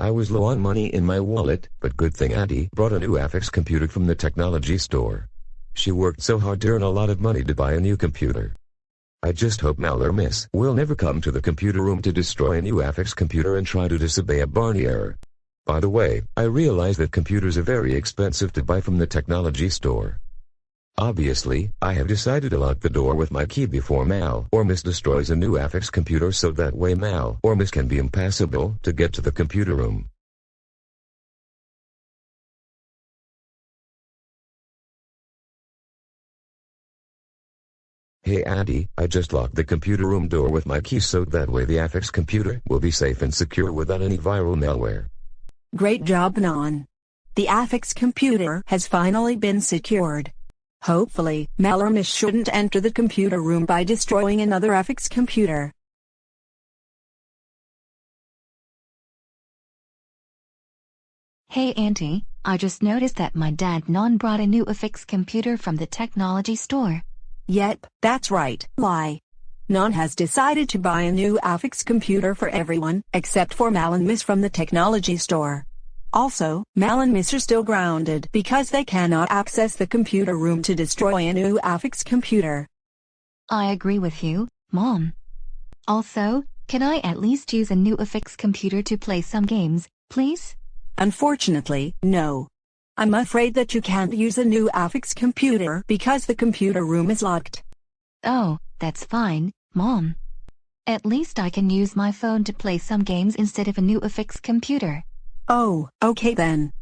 I was low on money in my wallet, but good thing Addie brought a new Affix computer from the technology store. She worked so hard to earn a lot of money to buy a new computer. I just hope Mal or Miss will never come to the computer room to destroy a new Affix computer and try to disobey a Barney error. By the way, I realize that computers are very expensive to buy from the technology store. Obviously, I have decided to lock the door with my key before Mal or Miss destroys a new Affix computer so that way Mal or Miss can be impassable to get to the computer room. Hey Auntie, I just locked the computer room door with my key so that way the Affix computer will be safe and secure without any viral malware. Great job Non. The Affix computer has finally been secured. Hopefully, Malormus shouldn't enter the computer room by destroying another Affix computer. Hey Auntie, I just noticed that my dad non brought a new Affix computer from the technology store. Yep, that's right, Lie. Non has decided to buy a new Affix computer for everyone, except for Mal and Miss from the technology store. Also, Mal and Miss are still grounded because they cannot access the computer room to destroy a new Affix computer. I agree with you, Mom. Also, can I at least use a new Affix computer to play some games, please? Unfortunately, no. I'm afraid that you can't use a new Affix computer because the computer room is locked. Oh, that's fine, Mom. At least I can use my phone to play some games instead of a new Affix computer. Oh, okay then.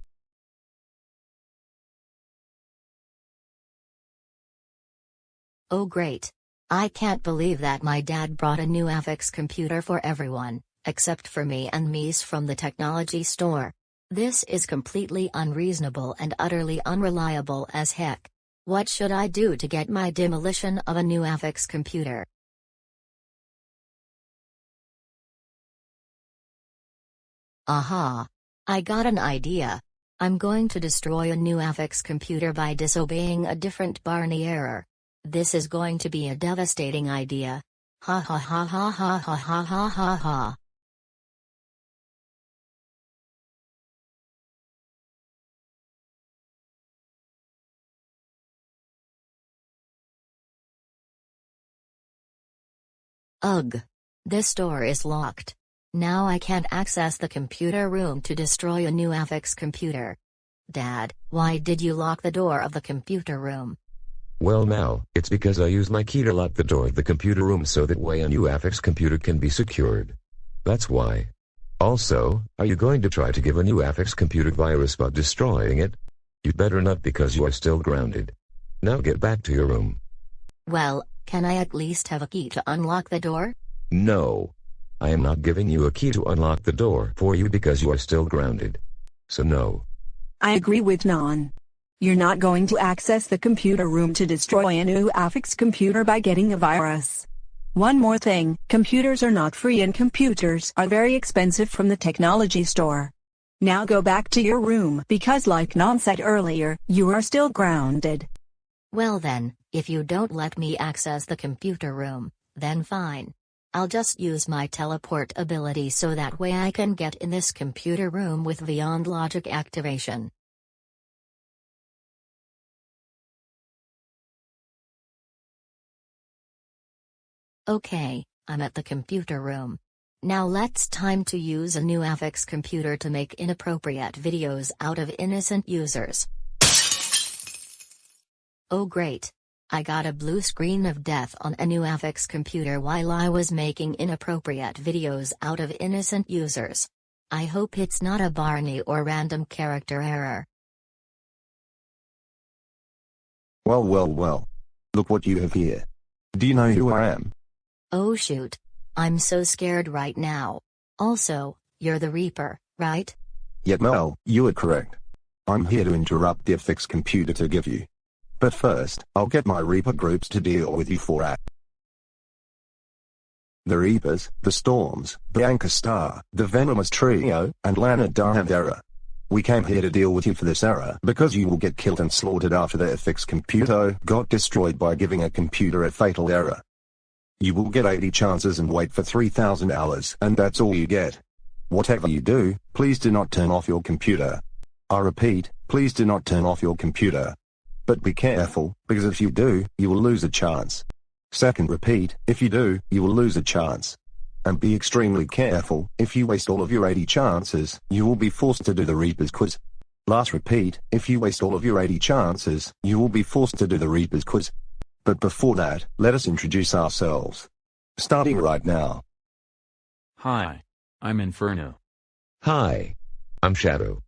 Oh great. I can't believe that my dad brought a new Affix computer for everyone, except for me and Mies from the technology store. This is completely unreasonable and utterly unreliable as heck. What should I do to get my demolition of a new Affix computer? Aha! I got an idea. I'm going to destroy a new Affix computer by disobeying a different Barney error. This is going to be a devastating idea. Ha ha ha ha ha ha ha ha ha ha. Ugh. This door is locked. Now I can't access the computer room to destroy a new Affix computer. Dad, why did you lock the door of the computer room? Well now, it's because I use my key to lock the door of the computer room so that way a new Affix computer can be secured. That's why. Also, are you going to try to give a new Affix computer virus by destroying it? You'd better not because you are still grounded. Now get back to your room. Well, can I at least have a key to unlock the door? No. I am not giving you a key to unlock the door for you because you are still grounded. So no. I agree with Non. You're not going to access the computer room to destroy a new Affix computer by getting a virus. One more thing, computers are not free and computers are very expensive from the technology store. Now go back to your room because like Non said earlier, you are still grounded. Well then, if you don't let me access the computer room, then fine. I'll just use my teleport ability so that way I can get in this computer room with Beyond Logic activation. Okay, I'm at the computer room. Now let's time to use a new Affix computer to make inappropriate videos out of innocent users. Oh great. I got a blue screen of death on a new Affix computer while I was making inappropriate videos out of innocent users. I hope it's not a Barney or random character error. Well well well. Look what you have here. Do you know who I am? Oh shoot. I'm so scared right now. Also, you're the Reaper, right? Yet Mel, you are correct. I'm here to interrupt the Affix computer to give you. But first, I'll get my Reaper groups to deal with you for a. The Reapers, the Storms, Bianca Star, the Venomous Trio, and Lana Diavera. We came here to deal with you for this error because you will get killed and slaughtered after the Affix computer got destroyed by giving a computer a fatal error. You will get 80 chances and wait for 3000 hours and that's all you get. Whatever you do, please do not turn off your computer. I repeat, please do not turn off your computer. But be careful, because if you do, you will lose a chance. Second repeat, if you do, you will lose a chance. And be extremely careful, if you waste all of your 80 chances, you will be forced to do the Reaper's quiz. Last repeat, if you waste all of your 80 chances, you will be forced to do the Reaper's quiz. But before that, let us introduce ourselves. Starting right now. Hi. I'm Inferno. Hi. I'm Shadow.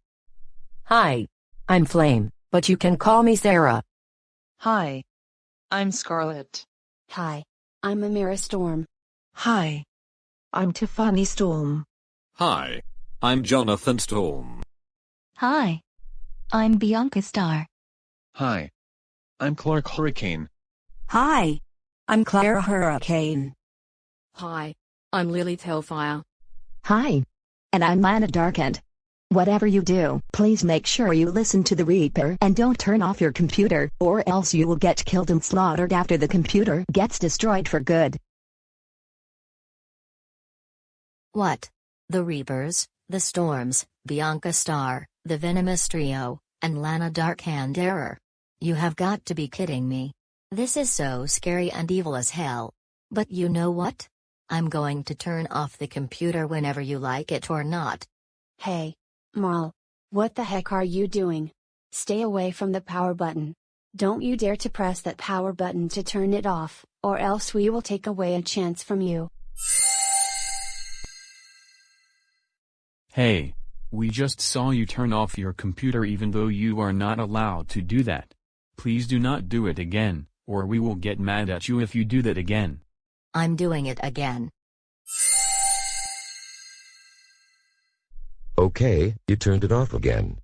Hi. I'm Flame, but you can call me Sarah. Hi. I'm Scarlett. Hi. I'm Amira Storm. Hi. I'm Tiffany Storm. Hi. I'm Jonathan Storm. Hi. I'm Bianca Star. Hi. I'm Clark Hurricane. Hi. I'm Clara Hurricane. Hi. I'm Lily Hellfire. Hi. And I'm Lana Darkend. Whatever you do, please make sure you listen to the Reaper and don't turn off your computer, or else you will get killed and slaughtered after the computer gets destroyed for good. What? The Reapers, the Storms, Bianca Star, the Venomous Trio, and Lana Darkhand Error. You have got to be kidding me. This is so scary and evil as hell. But you know what? I'm going to turn off the computer whenever you like it or not. Hey. Marl. What the heck are you doing? Stay away from the power button. Don't you dare to press that power button to turn it off, or else we will take away a chance from you. Hey. We just saw you turn off your computer even though you are not allowed to do that. Please do not do it again, or we will get mad at you if you do that again. I'm doing it again. Okay, you turned it off again.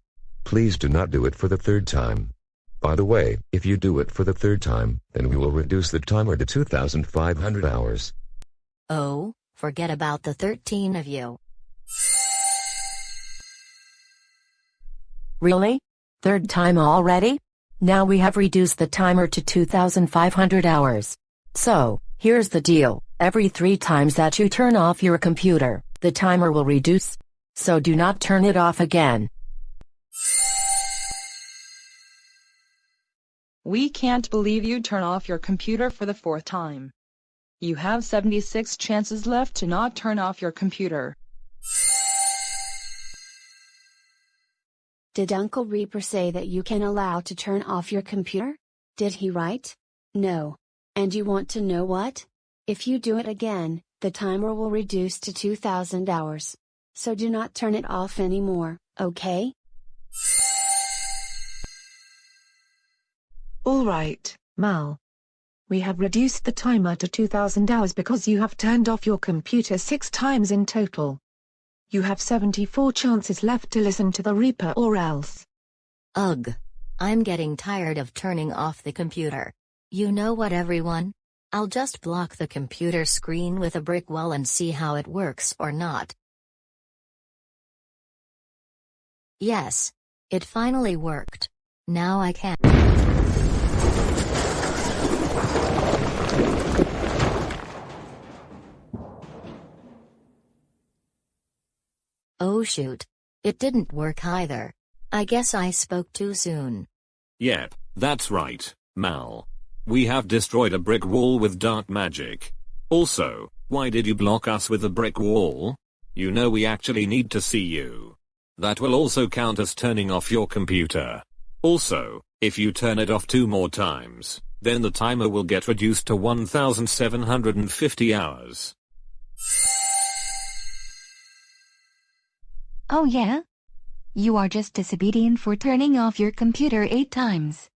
Please do not do it for the third time. By the way, if you do it for the third time, then we will reduce the timer to 2,500 hours. Oh, forget about the 13 of you. Really? Third time already? Now we have reduced the timer to 2,500 hours. So, here's the deal. Every three times that you turn off your computer, the timer will reduce. So do not turn it off again. We can't believe you turn off your computer for the fourth time. You have 76 chances left to not turn off your computer. Did Uncle Reaper say that you can allow to turn off your computer? Did he write? No. And you want to know what? If you do it again, the timer will reduce to 2000 hours. So do not turn it off anymore, okay? Alright, Mal. We have reduced the timer to 2000 hours because you have turned off your computer six times in total. You have 74 chances left to listen to the Reaper or else. Ugh. I'm getting tired of turning off the computer. You know what everyone? I'll just block the computer screen with a brick wall and see how it works or not. Yes. It finally worked. Now I can. Oh shoot. It didn't work either. I guess I spoke too soon. Yep, that's right, Mal. We have destroyed a brick wall with dark magic. Also, why did you block us with a brick wall? You know we actually need to see you. That will also count as turning off your computer. Also, if you turn it off two more times, then the timer will get reduced to 1750 hours. Oh yeah? You are just disobedient for turning off your computer eight times.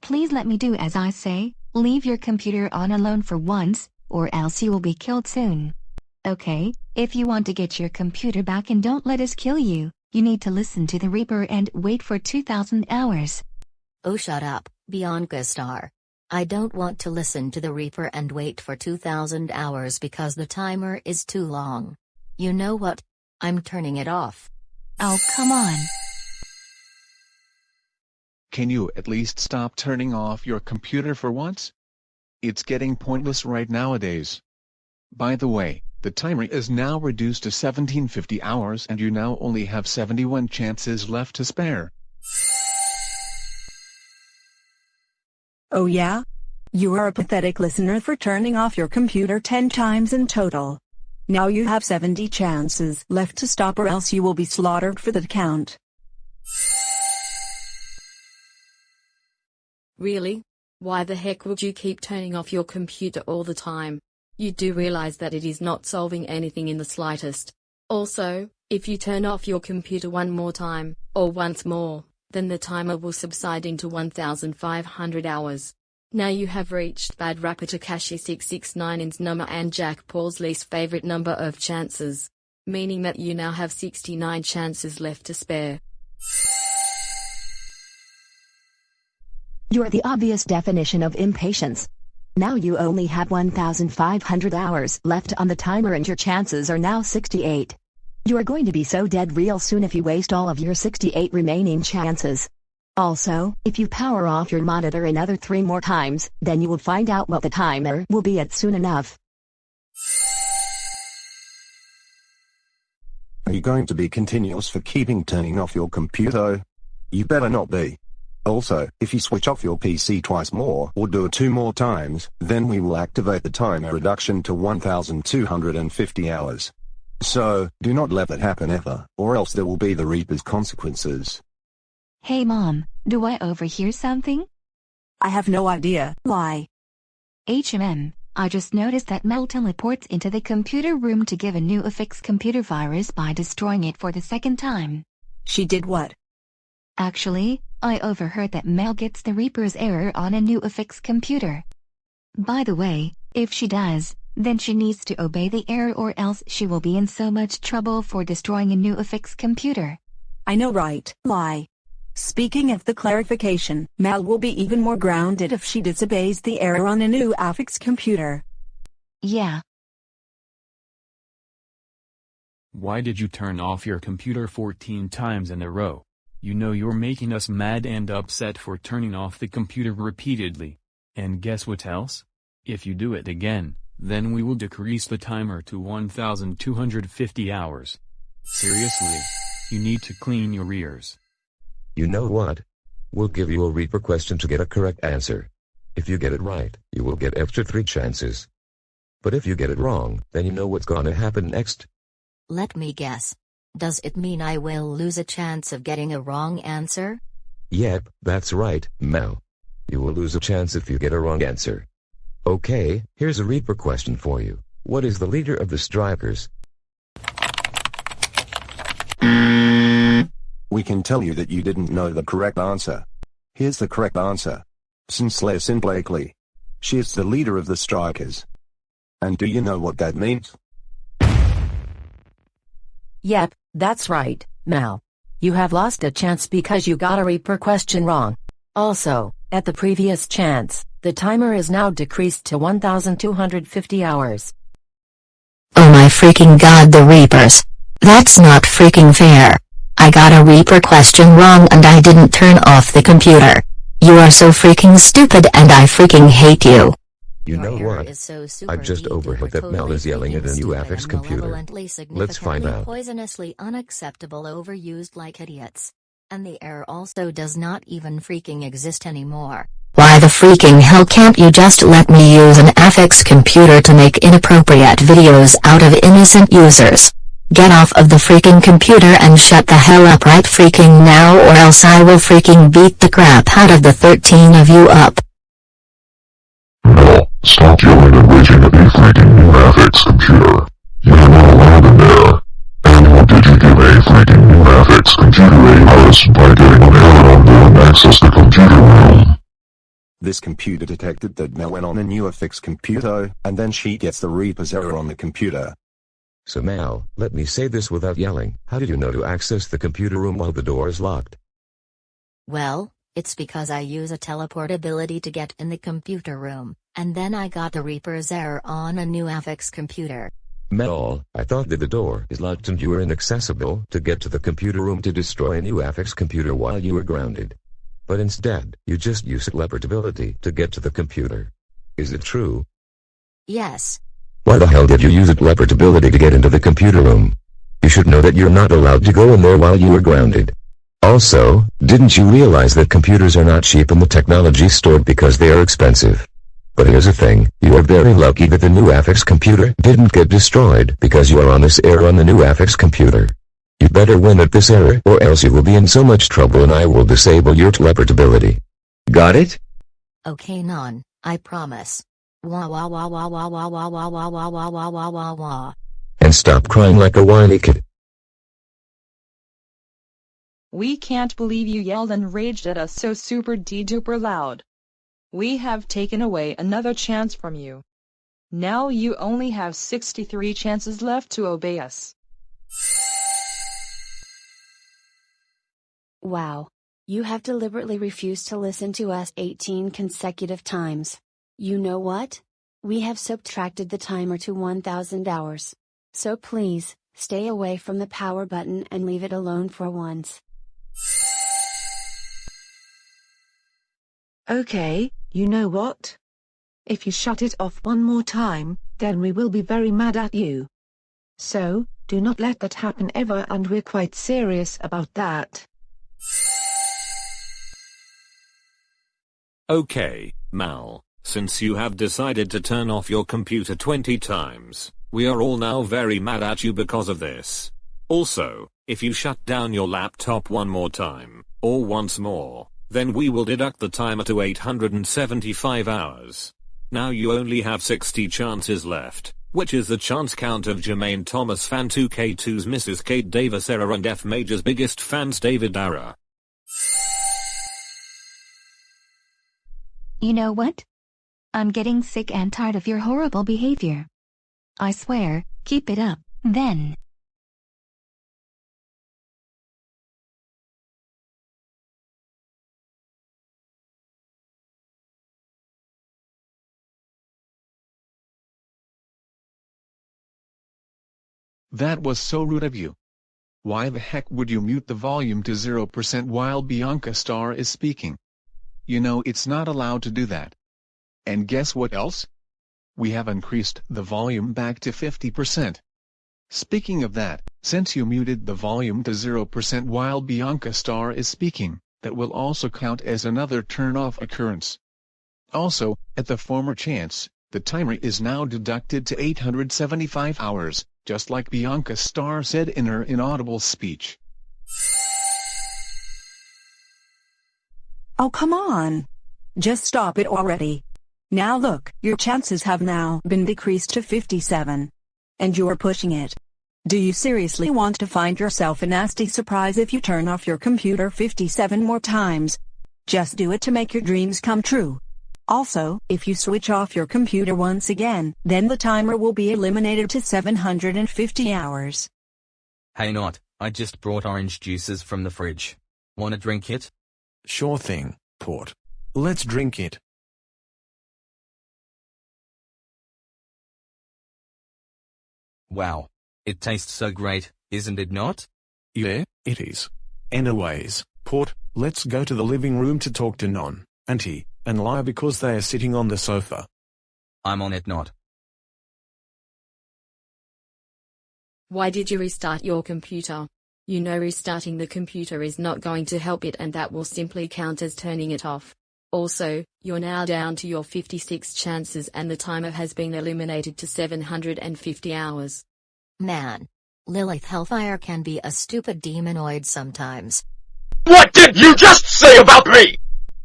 Please let me do as I say, leave your computer on alone for once, or else you will be killed soon. Okay, if you want to get your computer back and don't let us kill you, you need to listen to the Reaper and wait for 2000 hours. Oh shut up, Bianca Star. I don't want to listen to the Reaper and wait for 2000 hours because the timer is too long. You know what? I'm turning it off. Oh come on. Can you at least stop turning off your computer for once? It's getting pointless right nowadays. By the way, The timer is now reduced to 1750 hours and you now only have 71 chances left to spare. Oh yeah? You are a pathetic listener for turning off your computer 10 times in total. Now you have 70 chances left to stop or else you will be slaughtered for the count. Really? Why the heck would you keep turning off your computer all the time? You do realize that it is not solving anything in the slightest. Also, if you turn off your computer one more time, or once more, then the timer will subside into 1500 hours. Now you have reached Bad Rapper Tekashi 669's number and Jack Paul's least favorite number of chances. Meaning that you now have 69 chances left to spare. You're the obvious definition of impatience. Now you only have 1,500 hours left on the timer and your chances are now 68. You are going to be so dead real soon if you waste all of your 68 remaining chances. Also, if you power off your monitor another three more times, then you will find out what the timer will be at soon enough. Are you going to be continuous for keeping turning off your computer? You better not be. Also, if you switch off your PC twice more or do it two more times, then we will activate the timer reduction to 1250 hours. So, do not let that happen ever, or else there will be the Reaper's consequences. Hey mom, do I overhear something? I have no idea. Why? HMM, I just noticed that Mel teleports into the computer room to give a new affix computer virus by destroying it for the second time. She did what? Actually, I overheard that Mel gets the Reaper's error on a new affix computer. By the way, if she does, then she needs to obey the error or else she will be in so much trouble for destroying a new affix computer. I know right, lie. Speaking of the clarification, Mal will be even more grounded if she disobeys the error on a new affix computer. Yeah. Why did you turn off your computer 14 times in a row? You know you're making us mad and upset for turning off the computer repeatedly. And guess what else? If you do it again, then we will decrease the timer to 1250 hours. Seriously. You need to clean your ears. You know what? We'll give you a Reaper question to get a correct answer. If you get it right, you will get extra 3 chances. But if you get it wrong, then you know what's gonna happen next. Let me guess. Does it mean I will lose a chance of getting a wrong answer? Yep, that's right, Mel. You will lose a chance if you get a wrong answer. Okay, here's a Reaper question for you. What is the leader of the Strikers? We can tell you that you didn't know the correct answer. Here's the correct answer. Sinclair Sin Blakely. She is the leader of the Strikers. And do you know what that means? Yep, that's right, Mal. You have lost a chance because you got a Reaper question wrong. Also, at the previous chance, the timer is now decreased to 1250 hours. Oh my freaking god the Reapers. That's not freaking fair. I got a Reaper question wrong and I didn't turn off the computer. You are so freaking stupid and I freaking hate you. You know what? I've just overheard that Mel is yelling at a new affix computer. Let's find out. Poisonously unacceptable overused like idiots. And the error also does not even freaking exist anymore. Why the freaking hell can't you just let me use an affix computer to make inappropriate videos out of innocent users? Get off of the freaking computer and shut the hell up right freaking now or else I will freaking beat the crap out of the 13 of you up. No, stop yelling and raging at me freaking new affix computer. You are not allowed in there. And what did you give a freaking new affix computer a virus by getting an error on there and access the computer room? This computer detected that Mel went on a new affix computer, and then she gets the Reaper's error on the computer. So Mal, let me say this without yelling. How did you know to access the computer room while the door is locked? Well, it's because I use a teleport ability to get in the computer room, and then I got the Reaper's error on a new affix computer. Metal, I thought that the door is locked and you were inaccessible to get to the computer room to destroy a new affix computer while you were grounded. But instead, you just use teleport ability to get to the computer. Is it true? Yes. Why the hell did you use a leopard ability to get into the computer room? You should know that you're not allowed to go in there while you are grounded. Also, didn't you realize that computers are not cheap in the technology store because they are expensive? But here's the thing, you are very lucky that the new Affix computer didn't get destroyed because you are on this air on the new Affix computer. You better win at this era or else you will be in so much trouble and I will disable your teleportability. Got it? Okay non, I promise. Wah wah wah wah wah wah wah wah wah wah wah wah wah wah wah. And stop crying like a whiny kid. We can't believe you yelled and raged at us so super de-duper loud. We have taken away another chance from you. Now you only have 63 chances left to obey us. Wow. You have deliberately refused to listen to us 18 consecutive times. You know what? We have subtracted the timer to 1000 hours. So please, stay away from the power button and leave it alone for once. Okay, you know what? If you shut it off one more time, then we will be very mad at you. So, do not let that happen ever and we're quite serious about that. Okay, Mal, since you have decided to turn off your computer 20 times, we are all now very mad at you because of this. Also, if you shut down your laptop one more time, or once more, then we will deduct the timer to 875 hours. Now you only have 60 chances left, which is the chance count of Jermaine Thomas fan 2K2's Mrs. Kate Davis era and F Major's biggest fans David Ara. You know what? I'm getting sick and tired of your horrible behavior. I swear, keep it up, then. That was so rude of you. Why the heck would you mute the volume to 0% while Bianca Star is speaking? You know it's not allowed to do that. And guess what else? We have increased the volume back to 50%. Speaking of that, since you muted the volume to 0% while Bianca Star is speaking, that will also count as another turn-off occurrence. Also, at the former chance, the timer is now deducted to 875 hours, just like Bianca Star said in her inaudible speech. Oh come on. Just stop it already. Now look, your chances have now been decreased to 57. And you're pushing it. Do you seriously want to find yourself a nasty surprise if you turn off your computer 57 more times? Just do it to make your dreams come true. Also, if you switch off your computer once again, then the timer will be eliminated to 750 hours. Hey Not, I just brought orange juices from the fridge. Wanna drink it? Sure thing, Port. Let's drink it. Wow. It tastes so great, isn't it not? Yeah, it is. Anyways, Port, let's go to the living room to talk to Non, Auntie, and lie because they are sitting on the sofa. I'm on it not. Why did you restart your computer? You know restarting the computer is not going to help it and that will simply count as turning it off. Also, you're now down to your 56 chances and the timer has been eliminated to 750 hours. Man. Lilith Hellfire can be a stupid demonoid sometimes. What did you just say about me?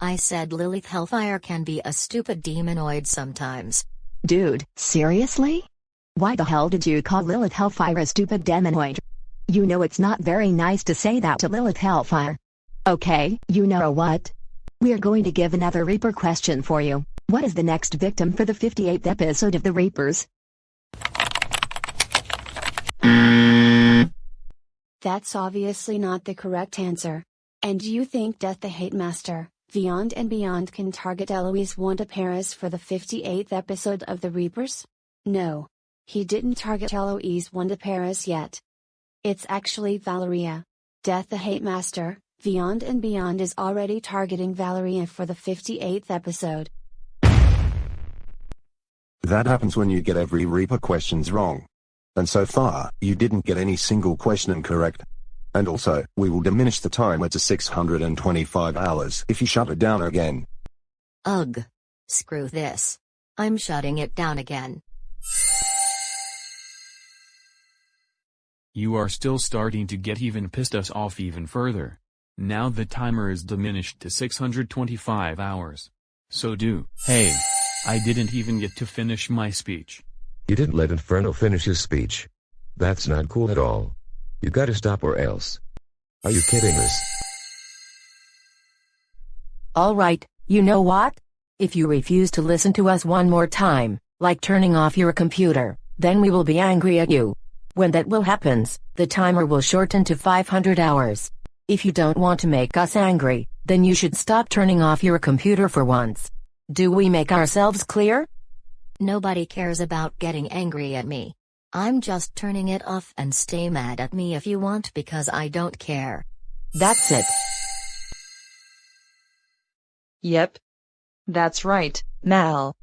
I said Lilith Hellfire can be a stupid demonoid sometimes. Dude, seriously? Why the hell did you call Lilith Hellfire a stupid demonoid? You know it's not very nice to say that to Lilith Hellfire. Okay, you know what? We're going to give another Reaper question for you. What is the next victim for the 58th episode of The Reapers? That's obviously not the correct answer. And you think Death the Hate Master, Beyond and Beyond can target Eloise Wanda Paris for the 58th episode of The Reapers? No. He didn't target Eloise Wanda Paris yet. It's actually Valeria. Death the Hate Master, Beyond and Beyond is already targeting Valeria for the 58th episode. That happens when you get every Reaper questions wrong. And so far, you didn't get any single question correct. And also, we will diminish the timer to 625 hours if you shut it down again. Ugh. Screw this. I'm shutting it down again. You are still starting to get even pissed us off even further. Now the timer is diminished to 625 hours. So do. Hey. I didn't even get to finish my speech. You didn't let Inferno finish his speech. That's not cool at all. You gotta stop or else. Are you kidding us? Alright, you know what? If you refuse to listen to us one more time, like turning off your computer, then we will be angry at you. When that will happens, the timer will shorten to 500 hours. If you don't want to make us angry, then you should stop turning off your computer for once. Do we make ourselves clear? Nobody cares about getting angry at me. I'm just turning it off and stay mad at me if you want because I don't care. That's it. Yep. That's right, Mal.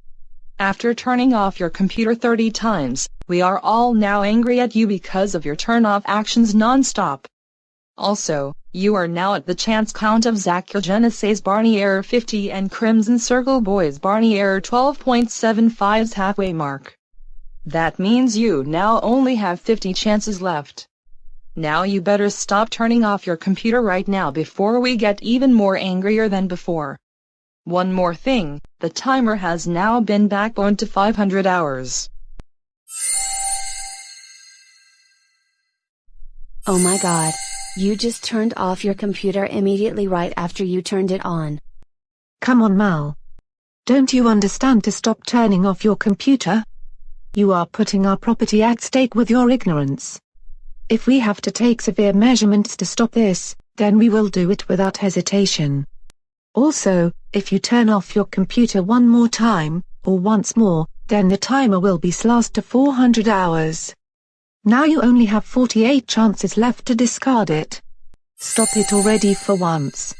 After turning off your computer 30 times, we are all now angry at you because of your turn off actions non-stop. Also, you are now at the chance count of Zachogenesis Barney Error 50 and Crimson Circle Boys Barney Error 12.75's halfway mark. That means you now only have 50 chances left. Now you better stop turning off your computer right now before we get even more angrier than before. One more thing, the timer has now been backboned to 500 hours. Oh my god. You just turned off your computer immediately right after you turned it on. Come on Mal. Don't you understand to stop turning off your computer? You are putting our property at stake with your ignorance. If we have to take severe measurements to stop this, then we will do it without hesitation. Also, if you turn off your computer one more time, or once more, then the timer will be slashed to 400 hours. Now you only have 48 chances left to discard it. Stop it already for once.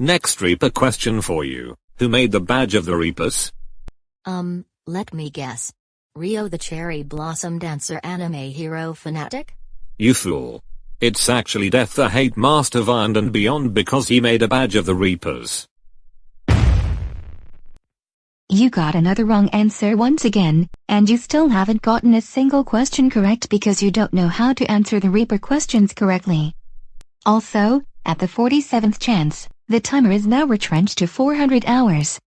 Next Reaper question for you. Who made the badge of the Reapers? Um, let me guess. Rio the Cherry Blossom Dancer anime hero fanatic? You fool. It's actually Death the Hate Master Beyond and Beyond because he made a badge of the Reapers. You got another wrong answer once again, and you still haven't gotten a single question correct because you don't know how to answer the Reaper questions correctly. Also, at the 47th chance, the timer is now retrenched to 400 hours.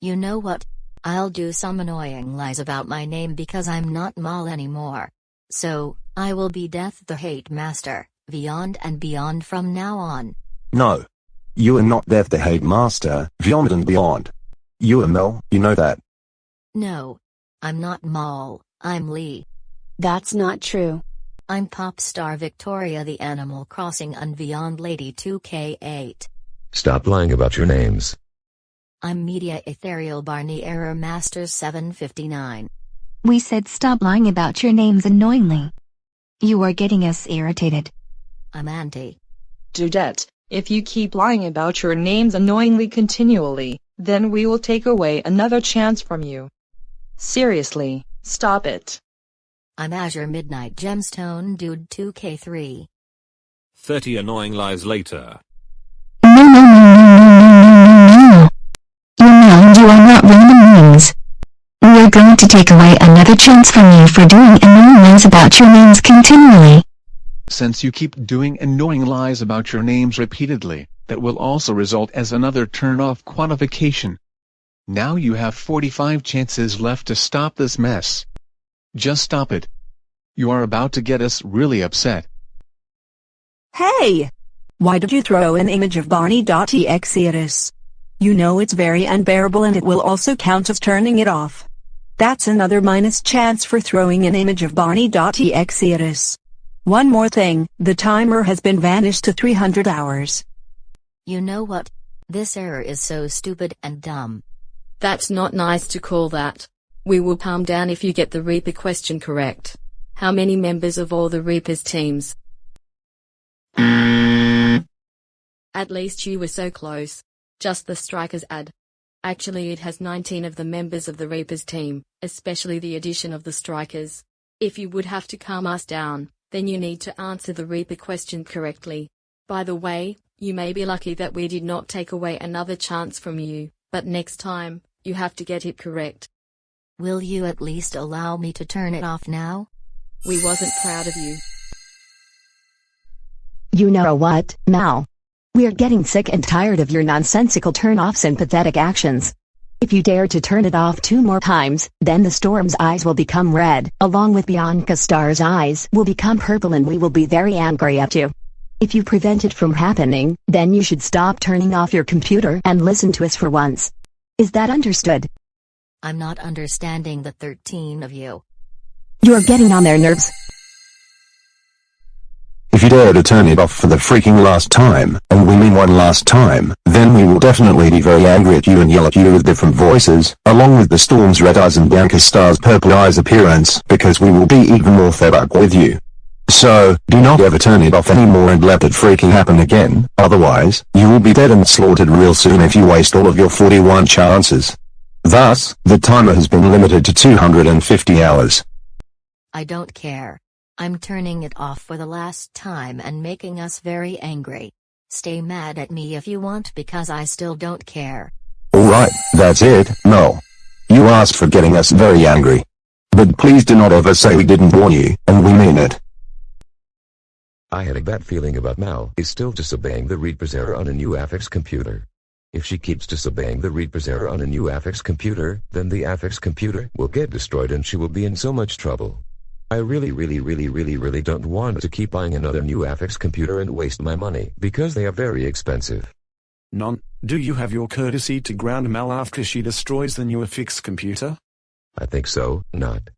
You know what? I'll do some annoying lies about my name because I'm not Mal anymore. So, I will be Death the Hate Master, beyond and beyond from now on. No. You are not Death the Hate Master, beyond and beyond. You are Mel, you know that. No. I'm not Mal, I'm Lee. That's not true. I'm pop star Victoria the Animal Crossing and Beyond Lady 2K8. Stop lying about your names. I'm Media Ethereal Barney Error Master 759. We said stop lying about your names annoyingly. You are getting us irritated. I'm Auntie. Dudette, if you keep lying about your names annoyingly continually, then we will take away another chance from you. Seriously, stop it. I'm Azure Midnight Gemstone Dude 2K3. 30 annoying lies later. No, no, no. You are not random names. We're going to take away another chance from you for doing annoying lies about your names continually. Since you keep doing annoying lies about your names repeatedly, that will also result as another turn-off quantification. Now you have 45 chances left to stop this mess. Just stop it. You are about to get us really upset. Hey! Why did you throw an image of Barney.exe at us? You know it's very unbearable and it will also count as turning it off. That's another minus chance for throwing an image of Barney.exe at us. One more thing, the timer has been vanished to 300 hours. You know what? This error is so stupid and dumb. That's not nice to call that. We will palm down if you get the Reaper question correct. How many members of all the Reapers teams? At least you were so close. Just the strikers ad. Actually it has 19 of the members of the Reapers team, especially the addition of the Strikers. If you would have to calm us down, then you need to answer the Reaper question correctly. By the way, you may be lucky that we did not take away another chance from you, but next time, you have to get it correct. Will you at least allow me to turn it off now? We wasn't proud of you. You know what, Mal? We're getting sick and tired of your nonsensical turn-offs and pathetic actions. If you dare to turn it off two more times, then the storm's eyes will become red, along with Bianca Star's eyes will become purple and we will be very angry at you. If you prevent it from happening, then you should stop turning off your computer and listen to us for once. Is that understood? I'm not understanding the 13 of you. You're getting on their nerves. If you dare to turn it off for the freaking last time, and we mean one last time, then we will definitely be very angry at you and yell at you with different voices, along with the Storm's red eyes and Bianca Star's purple eyes appearance, because we will be even more fed up with you. So, do not ever turn it off anymore and let it freaking happen again, otherwise, you will be dead and slaughtered real soon if you waste all of your 41 chances. Thus, the timer has been limited to 250 hours. I don't care. I'm turning it off for the last time and making us very angry. Stay mad at me if you want because I still don't care. Alright, that's it, no. You asked for getting us very angry. But please do not ever say we didn't warn you, and we mean it. I had a bad feeling about Mal is still disobeying the Reaper's error on a new Affix computer. If she keeps disobeying the Reaper's error on a new Affix computer, then the Affix computer will get destroyed and she will be in so much trouble. I really really really really really don't want to keep buying another new Affix computer and waste my money because they are very expensive. Non, do you have your courtesy to ground Mal after she destroys the new Affix computer? I think so, not.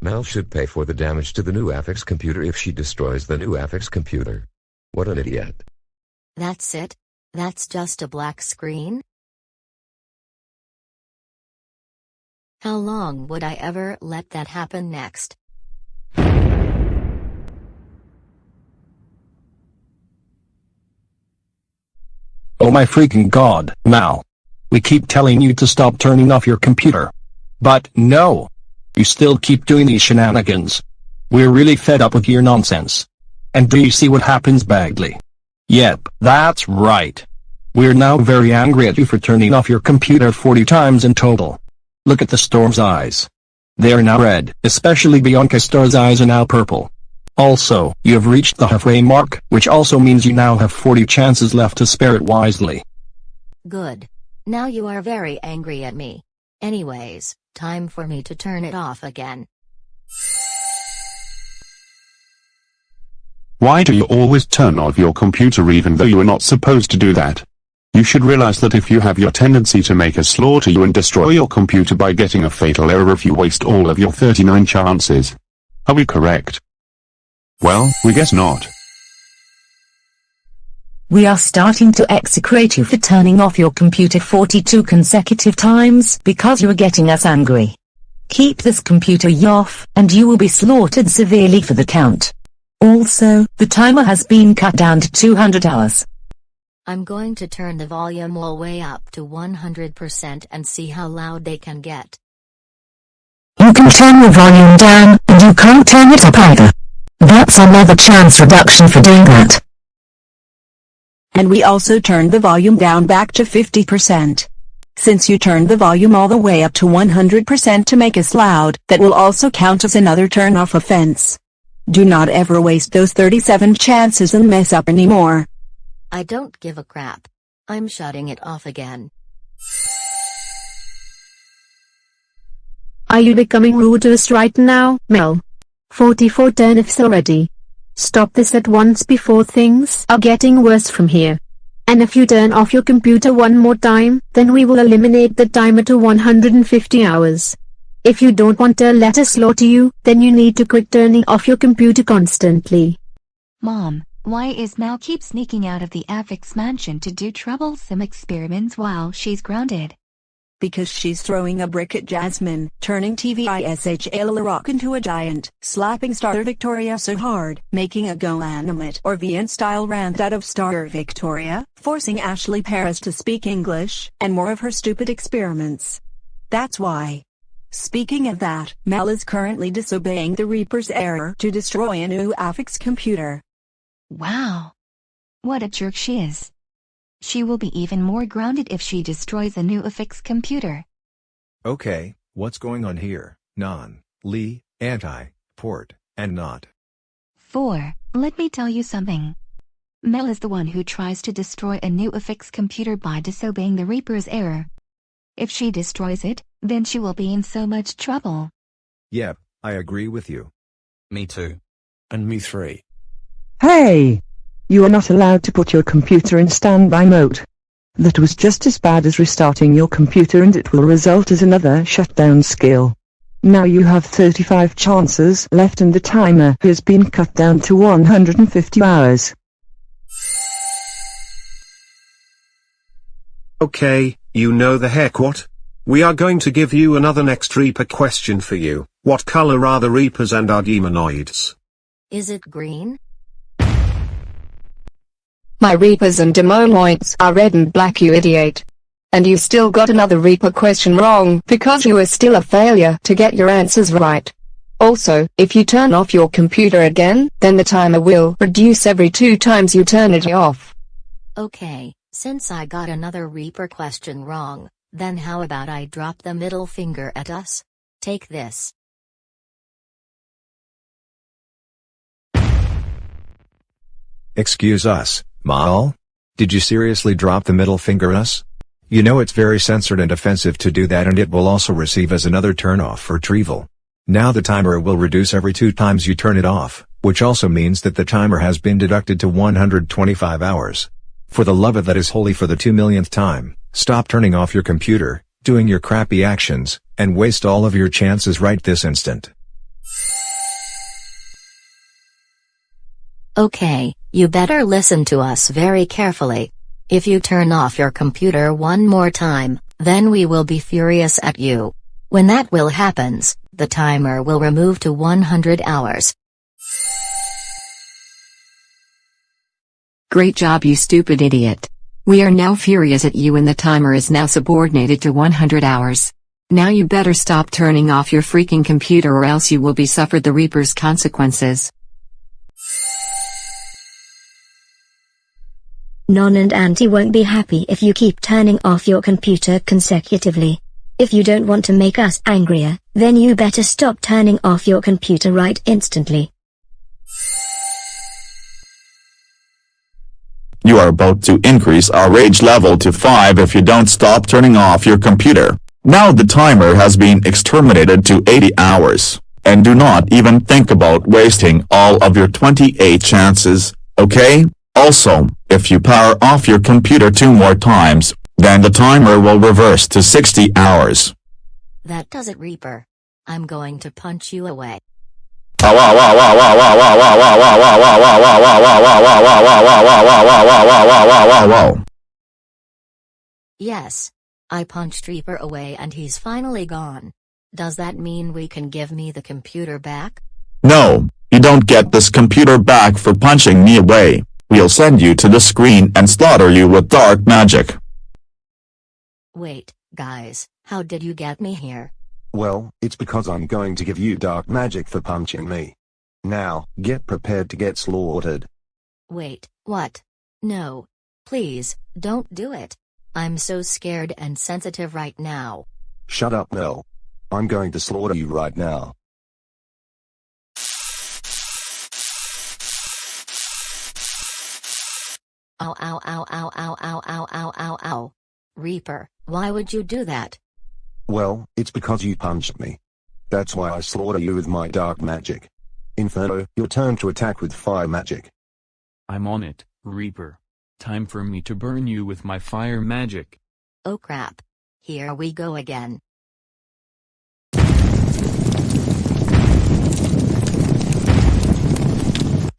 Mal should pay for the damage to the new Affix computer if she destroys the new Affix computer. What an idiot. That's it? That's just a black screen? How long would I ever let that happen next? Oh my freaking god, Mal. We keep telling you to stop turning off your computer. But no. You still keep doing these shenanigans. We're really fed up with your nonsense. And do you see what happens Bagley? Yep, that's right. We're now very angry at you for turning off your computer 40 times in total. Look at the storm's eyes. They are now red, especially Bianca Star's eyes are now purple. Also, you have reached the halfway mark, which also means you now have 40 chances left to spare it wisely. Good. Now you are very angry at me. Anyways, time for me to turn it off again. Why do you always turn off your computer even though you are not supposed to do that? You should realize that if you have your tendency to make a slaughter you and destroy your computer by getting a fatal error if you waste all of your 39 chances. Are we correct? Well, we guess not. We are starting to execrate you for turning off your computer 42 consecutive times because you are getting us angry. Keep this computer off, and you will be slaughtered severely for the count. Also, the timer has been cut down to 200 hours. I'm going to turn the volume all the way up to 100% and see how loud they can get. You can turn your volume down, and you can't turn it up either. That's another chance reduction for doing that. And we also turned the volume down back to 50%. Since you turned the volume all the way up to 100% to make us loud, that will also count as another turn-off offense. Do not ever waste those 37 chances and mess up anymore. I don't give a crap. I'm shutting it off again. Are you becoming rude to us right now, Mel? 44 turnips already. Stop this at once before things are getting worse from here. And if you turn off your computer one more time, then we will eliminate the timer to 150 hours. If you don't want to let us slaughter you, then you need to quit turning off your computer constantly. Mom, why is Mal keep sneaking out of the Affix mansion to do troublesome experiments while she's grounded? Because she's throwing a brick at Jasmine, turning TVISHL Rock into a giant, slapping Star Victoria so hard, making a Go Animate or VN-style rant out of Star Victoria, forcing Ashley Paris to speak English, and more of her stupid experiments. That's why. Speaking of that, Mel is currently disobeying the Reaper's error to destroy a new Affix computer. Wow. What a jerk she is. She will be even more grounded if she destroys a new affix computer. Okay, what's going on here? Non, Lee, anti, port, and not. 4. Let me tell you something. Mel is the one who tries to destroy a new affix computer by disobeying the Reaper's error. If she destroys it, then she will be in so much trouble. Yep, I agree with you. Me too. And me three. Hey! You are not allowed to put your computer in standby mode. That was just as bad as restarting your computer and it will result as another shutdown skill. Now you have 35 chances left and the timer has been cut down to 150 hours. Okay, you know the heck what? We are going to give you another next Reaper question for you. What color are the Reapers and our demonoids? Is it green? My Reapers and Demoloids are red and black you idiot. And you still got another Reaper question wrong because you are still a failure to get your answers right. Also, if you turn off your computer again, then the timer will reduce every two times you turn it off. Okay, since I got another Reaper question wrong, then how about I drop the middle finger at us? Take this. Excuse us, Mal? Did you seriously drop the middle finger us? You know it's very censored and offensive to do that and it will also receive as another turn-off for Trevel. Now the timer will reduce every two times you turn it off, which also means that the timer has been deducted to 125 hours. For the love of that is holy for the two millionth time, stop turning off your computer, doing your crappy actions, and waste all of your chances right this instant. Okay, you better listen to us very carefully. If you turn off your computer one more time, then we will be furious at you. When that will happens, the timer will remove to 100 hours. Great job you stupid idiot. We are now furious at you and the timer is now subordinated to 100 hours. Now you better stop turning off your freaking computer or else you will be suffered the Reaper's consequences. Non and Auntie won't be happy if you keep turning off your computer consecutively. If you don't want to make us angrier, then you better stop turning off your computer right instantly. You are about to increase our rage level to 5 if you don't stop turning off your computer. Now the timer has been exterminated to 80 hours. And do not even think about wasting all of your 28 chances, okay? Also, if you power off your computer two more times, then the timer will reverse to 60 hours. That does it Reaper. I'm going to punch you away. Yes. I punched Reaper away and he's finally gone. Does that mean we can give me the computer back? No, you don't get this computer back for punching me away. We'll send you to the screen and slaughter you with dark magic. Wait, guys, how did you get me here? Well, it's because I'm going to give you dark magic for punching me. Now, get prepared to get slaughtered. Wait, what? No. Please, don't do it. I'm so scared and sensitive right now. Shut up, Mel. I'm going to slaughter you right now. Ow ow ow ow ow ow ow ow ow ow. Reaper, why would you do that? Well, it's because you punched me. That's why I slaughter you with my dark magic. Inferno, your turn to attack with fire magic. I'm on it, Reaper. Time for me to burn you with my fire magic. Oh crap. Here we go again.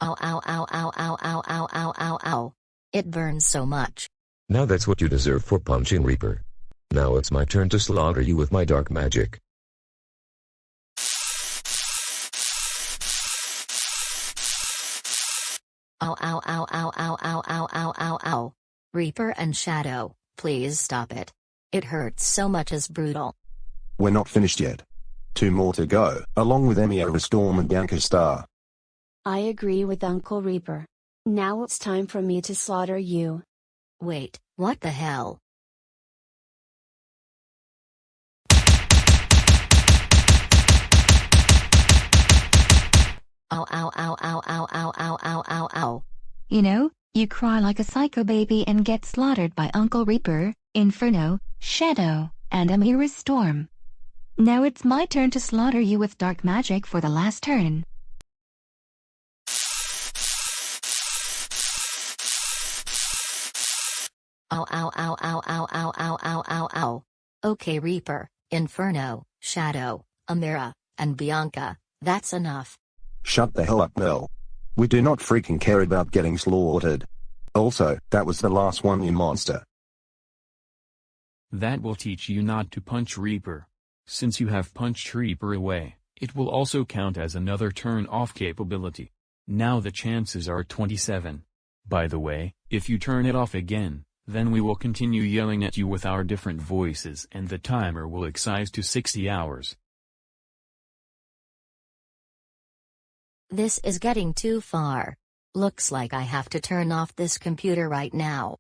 Ow ow ow ow ow ow ow ow ow ow. It burns so much. Now that's what you deserve for punching Reaper. Now it's my turn to slaughter you with my dark magic. Ow ow ow ow ow ow ow ow ow ow. Reaper and Shadow, please stop it. It hurts so much as brutal. We're not finished yet. Two more to go, along with Emiora Storm and Bianca Star. I agree with Uncle Reaper. Now it's time for me to slaughter you. Wait, what the hell? Ow ow ow ow ow ow ow ow ow ow. You know, you cry like a psycho baby and get slaughtered by Uncle Reaper, Inferno, Shadow, and Amira's Storm. Now it's my turn to slaughter you with dark magic for the last turn. Ow ow ow ow ow ow ow ow ow ow. Okay Reaper, Inferno, Shadow, Amira, and Bianca, that's enough. Shut the hell up Mel. We do not freaking care about getting slaughtered. Also, that was the last one you monster. That will teach you not to punch Reaper. Since you have punched Reaper away, it will also count as another turn-off capability. Now the chances are 27. By the way, if you turn it off again, then we will continue yelling at you with our different voices and the timer will excise to 60 hours. This is getting too far. Looks like I have to turn off this computer right now.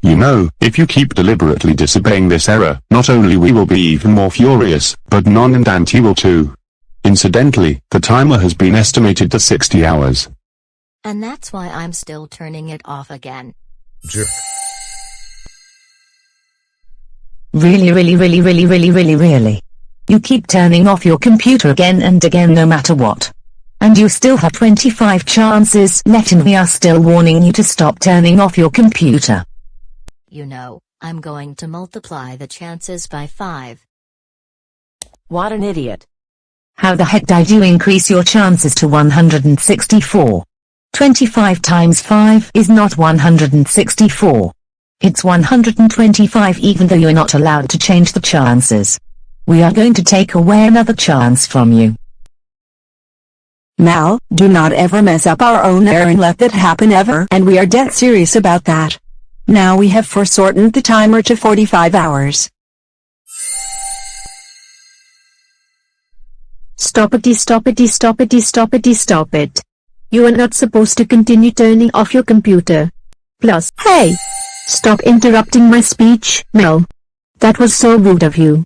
You know, if you keep deliberately disobeying this error, not only we will be even more furious, but Non and Auntie will too. Incidentally, the timer has been estimated to 60 hours. And that's why I'm still turning it off again. Jerk. Really really really really really really really. You keep turning off your computer again and again no matter what. And you still have 25 chances left and we are still warning you to stop turning off your computer. You know, I'm going to multiply the chances by 5. What an idiot. How the heck did you increase your chances to 164? 25 times 5 is not 164. It's 125 even though you're not allowed to change the chances. We are going to take away another chance from you. Mal, do not ever mess up our own error and let that happen ever and we are dead serious about that. Now we have foreshortened the timer to 45 hours. Stop it, stop it, stop it, stop it, stop it. You are not supposed to continue turning off your computer. Plus, hey! Stop interrupting my speech, Mel. That was so rude of you.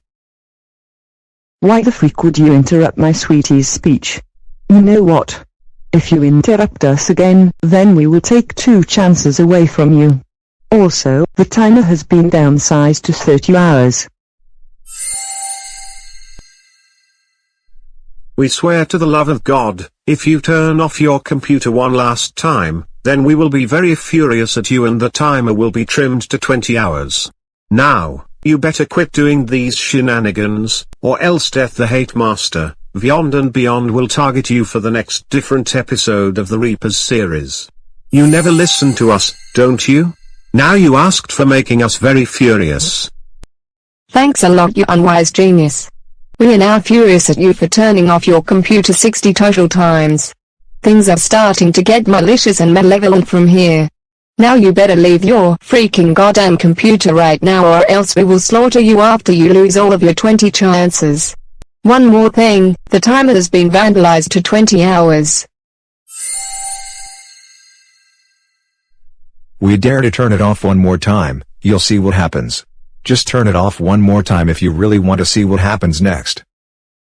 Why the freak would you interrupt my sweetie's speech? You know what? If you interrupt us again, then we will take two chances away from you. Also, the timer has been downsized to 30 hours. We swear to the love of God, if you turn off your computer one last time, then we will be very furious at you and the timer will be trimmed to 20 hours. Now, you better quit doing these shenanigans, or else Death the Hate Master, Beyond and Beyond will target you for the next different episode of the Reapers series. You never listen to us, don't you? Now you asked for making us very furious. Thanks a lot you unwise genius. We are now furious at you for turning off your computer 60 total times. Things are starting to get malicious and malevolent from here. Now you better leave your freaking goddamn computer right now or else we will slaughter you after you lose all of your 20 chances. One more thing, the timer has been vandalized to 20 hours. We dare to turn it off one more time, you'll see what happens. Just turn it off one more time if you really want to see what happens next.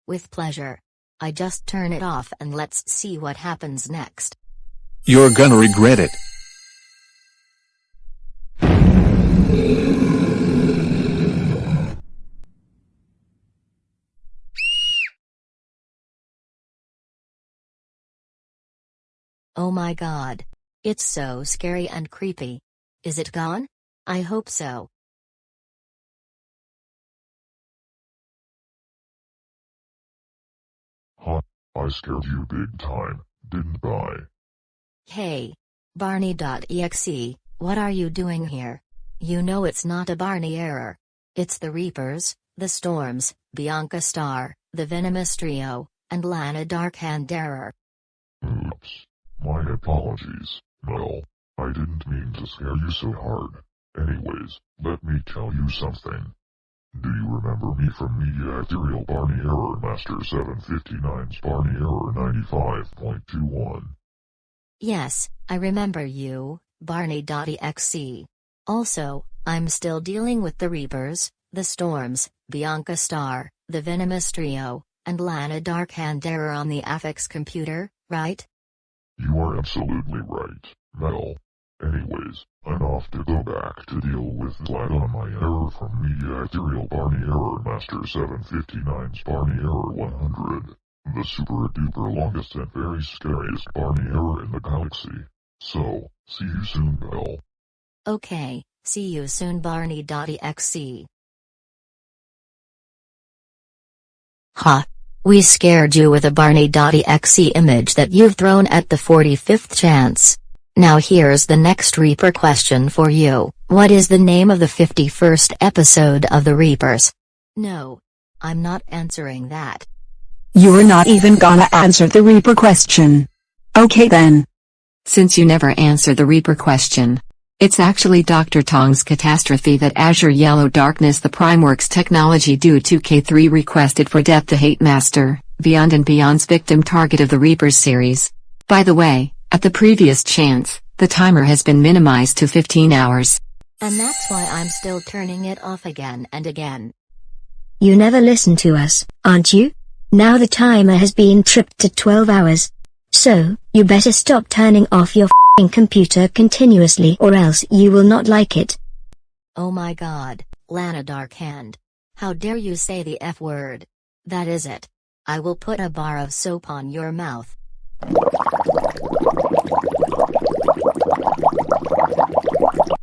With pleasure. I just turn it off and let's see what happens next. You're gonna regret it. Oh my god. It's so scary and creepy. Is it gone? I hope so. Huh, I scared you big time, didn't I? Hey. Barney.exe, What are you doing here? You know it's not a Barney error. It's the Reapers, the Storms, Bianca Star, the Venomous Trio, and Lana Darkhand error. Oops. My apologies, Mel. I didn't mean to scare you so hard. Anyways, let me tell you something. Do you remember me from Media Ethereal Barney Error Master 759's Barney Error 95.21? Yes, I remember you, Barney.exe. Also, I'm still dealing with the Reapers, the Storms, Bianca Star, the Venomous Trio, and Lana Darkhand error on the Affix computer, right? You are absolutely right, Mel. Anyways, I'm off to go back to deal with Vlad on my error from Media Ethereal Barney Error Master 759's Barney Error 100. The super duper longest and very scariest Barney error in the galaxy. So, see you soon, Mel. Okay, see you soon Barney.exe. Ha. We scared you with a Barney.exe image that you've thrown at the 45th chance. Now here's the next Reaper question for you. What is the name of the 51st episode of The Reapers? No. I'm not answering that. You're not even gonna answer the Reaper question. Okay then. Since you never answer the Reaper question. It's actually Dr. Tong's catastrophe that Azure Yellow Darkness the Primeworks technology due to K3 requested for Death the Hate Master, Beyond and Beyond's victim target of the Reapers series. By the way, at the previous chance, the timer has been minimized to 15 hours. And that's why I'm still turning it off again and again. You never listen to us, aren't you? Now the timer has been tripped to 12 hours. So, you better stop turning off your f***ing computer continuously or else you will not like it. Oh my god, Lana Darkhand. How dare you say the F word? That is it. I will put a bar of soap on your mouth.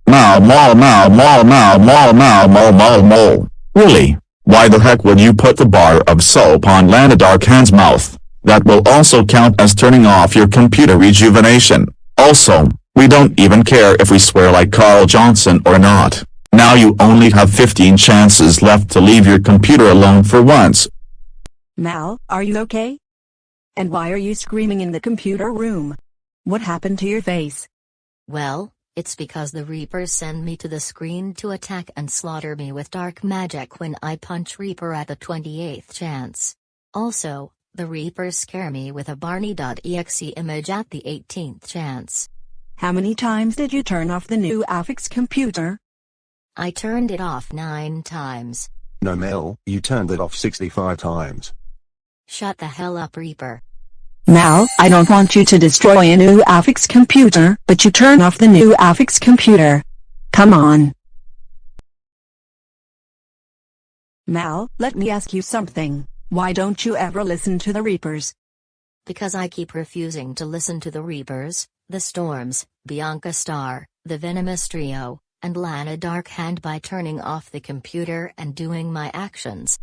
Mow, mow, mow, mow, mow, mow, mow, mow, mow, mow. Really? Why the heck would you put the bar of soap on Lana Darkhand's mouth? That will also count as turning off your computer rejuvenation. Also, we don't even care if we swear like Carl Johnson or not. Now you only have 15 chances left to leave your computer alone for once. Mal, are you okay? And why are you screaming in the computer room? What happened to your face? Well, it's because the Reapers send me to the screen to attack and slaughter me with dark magic when I punch Reaper at the 28th chance. Also, the Reapers scare me with a Barney.exe image at the 18th chance. How many times did you turn off the new Affix computer? I turned it off nine times. No Mel, you turned it off 65 times. Shut the hell up Reaper. Mal, I don't want you to destroy a new Affix computer, but you turn off the new Affix computer. Come on. Mal, let me ask you something. Why don't you ever listen to the Reapers? Because I keep refusing to listen to the Reapers, the Storms, Bianca Star, the Venomous Trio, and Lana Darkhand by turning off the computer and doing my actions.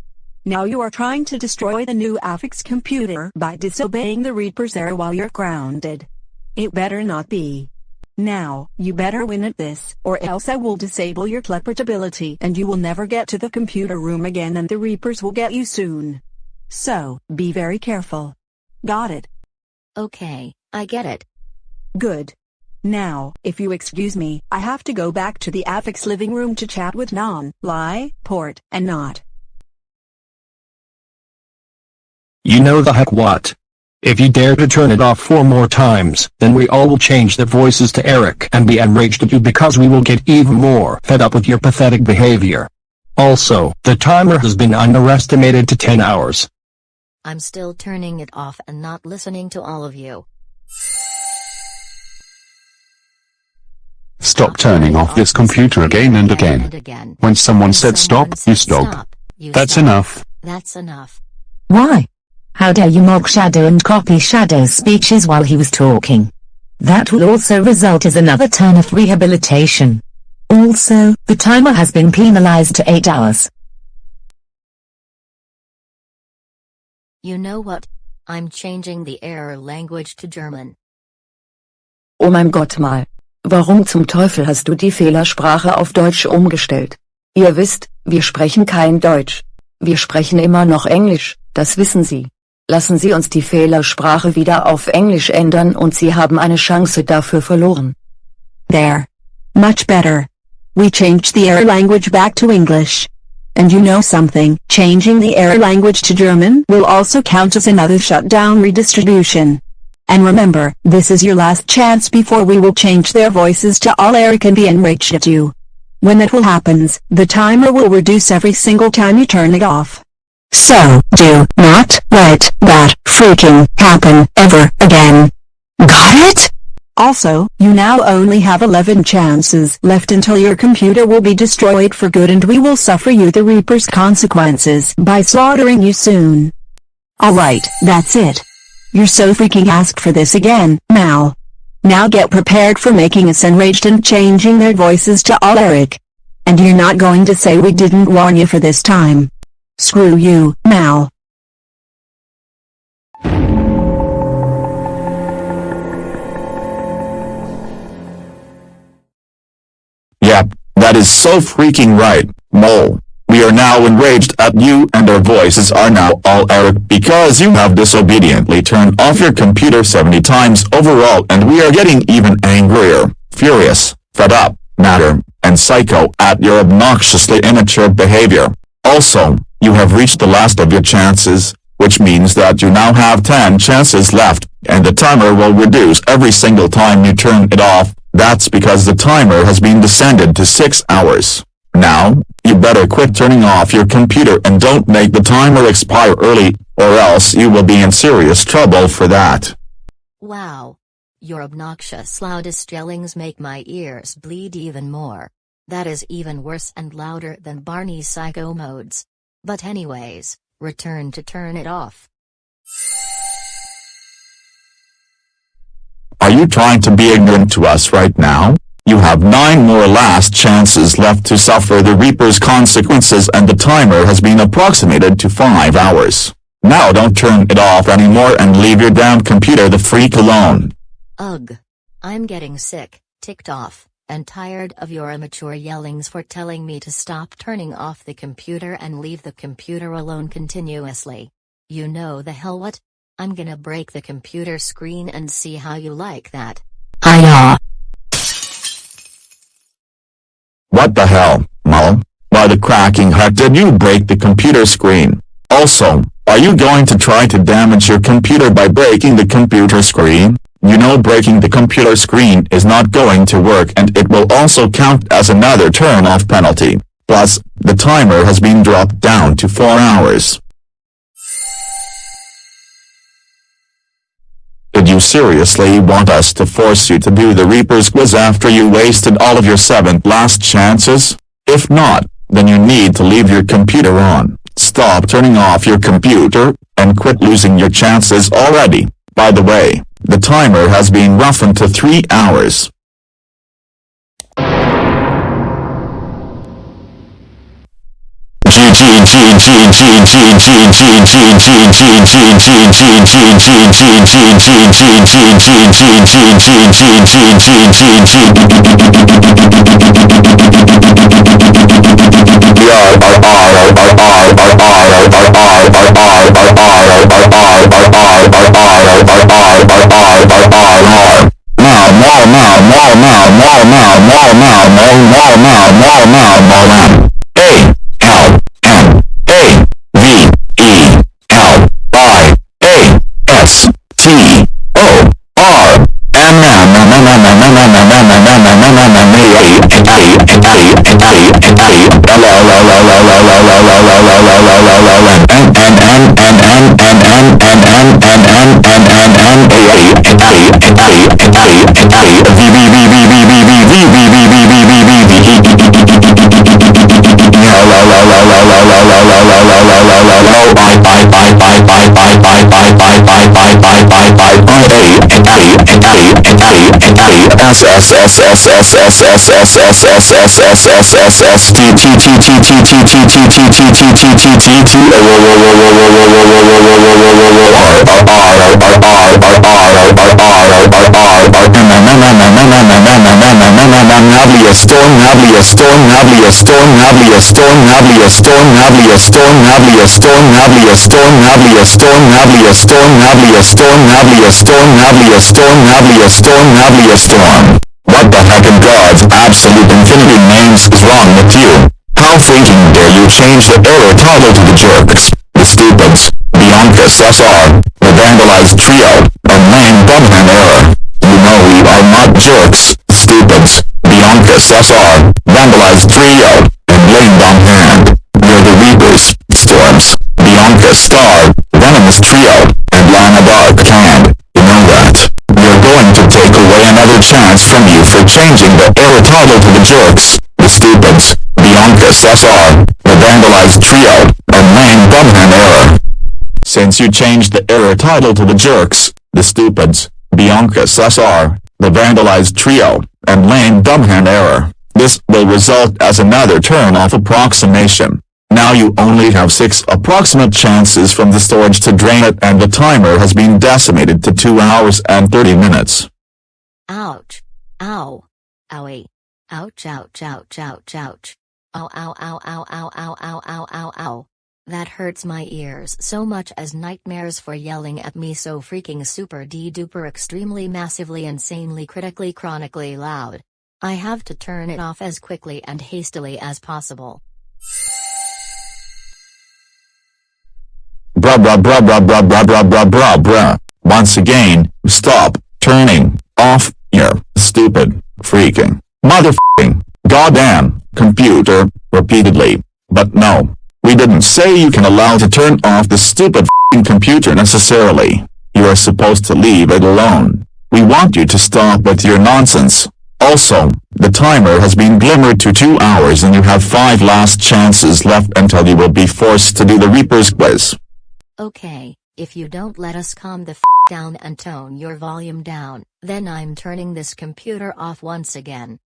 Now you are trying to destroy the new Affix computer by disobeying the Reaper's error while you're grounded. It better not be. Now, you better win at this, or else I will disable your teleportability and you will never get to the computer room again and the Reapers will get you soon. So, be very careful. Got it? Okay, I get it. Good. Now, if you excuse me, I have to go back to the Affix living room to chat with Non, Lie, Port, and Not. You know the heck what? If you dare to turn it off four more times, then we all will change the voices to Eric and be enraged at you because we will get even more fed up with your pathetic behavior. Also, the timer has been underestimated to 10 hours. I'm still turning it off and not listening to all of you. Stop turning off this computer again and again. When someone said stop, you stop. That's enough. That's enough. Why? How dare you mock Shadow and copy Shadow's speeches while he was talking? That will also result as another turn of rehabilitation. Also, the timer has been penalized to 8 hours. You know what? I'm changing the error language to German. Oh mein Gott mal. Warum zum Teufel hast du die Fehlersprache auf Deutsch umgestellt? Ihr wisst, wir sprechen kein Deutsch. Wir sprechen immer noch Englisch, das wissen Sie. Lassen Sie uns die Fehlersprache wieder auf Englisch ändern und Sie haben eine Chance dafür verloren. There. Much better. We changed the error language back to English. And you know something, changing the error language to German will also count as another shutdown redistribution. And remember, this is your last chance before we will change their voices to all Eric and be enraged at you. When that will happens, the timer will reduce every single time you turn it off. So, do not let that freaking happen ever again. Got it? Also, you now only have 11 chances left until your computer will be destroyed for good and we will suffer you the Reaper's consequences by slaughtering you soon. Alright, that's it. You're so freaking asked for this again, Mal. Now get prepared for making us enraged and changing their voices to all Eric. And you're not going to say we didn't warn you for this time. Screw you, Mal. Yep, that is so freaking right, Mole. We are now enraged at you and our voices are now all Eric because you have disobediently turned off your computer 70 times overall and we are getting even angrier, furious, fed up, matter, and psycho at your obnoxiously immature behavior. Also, you have reached the last of your chances, which means that you now have 10 chances left, and the timer will reduce every single time you turn it off, that's because the timer has been descended to 6 hours. Now, you better quit turning off your computer and don't make the timer expire early, or else you will be in serious trouble for that. Wow. Your obnoxious loudest yellings make my ears bleed even more. That is even worse and louder than Barney's psycho modes. But anyways, return to turn it off. Are you trying to be ignorant to us right now? You have nine more last chances left to suffer the Reaper's consequences and the timer has been approximated to 5 hours. Now don't turn it off anymore and leave your damn computer the freak alone. Ugh. I'm getting sick, ticked off, and tired of your immature yellings for telling me to stop turning off the computer and leave the computer alone continuously. You know the hell what? I'm gonna break the computer screen and see how you like that. Hiya. What the hell, Mom? Why the cracking heck did you break the computer screen? Also, are you going to try to damage your computer by breaking the computer screen? You know breaking the computer screen is not going to work and it will also count as another turn-off penalty. Plus, the timer has been dropped down to 4 hours. Did you seriously want us to force you to do the Reaper's quiz after you wasted all of your seventh last chances? If not, then you need to leave your computer on, stop turning off your computer, and quit losing your chances already. By the way, the timer has been roughened to 3 hours. A storm like in God's absolute infinity names is wrong with you. How freaking dare you change the error title to the jerks, the stupids, the unfits SR, title to the jerks, the stupids, Bianca SSR, the vandalized trio, and lame bumham error. Since you changed the error title to the jerks, the stupids, Bianca SSR, the vandalized trio, and lame dumbhand error, this will result as another turn-off approximation. Now you only have 6 approximate chances from the storage to drain it and the timer has been decimated to 2 hours and 30 minutes. Ouch. Ow. Owie. Ouch ouch ouch ouch ouch. Ow ow ow ow ow ow ow ow ow ow. That hurts my ears so much as nightmares for yelling at me so freaking super d duper extremely massively insanely critically chronically loud. I have to turn it off as quickly and hastily as possible. Bruh bruh bruh bruh bruh bruh bruh bruh bruh. Once again, stop turning off your stupid freaking motherfucking goddamn computer repeatedly. But no, we didn't say you can allow to turn off the stupid computer necessarily. You are supposed to leave it alone. We want you to stop with your nonsense. Also, the timer has been glimmered to 2 hours and you have 5 last chances left until you will be forced to do the Reaper's quiz. Okay, if you don't let us calm the f down and tone your volume down, then I'm turning this computer off once again.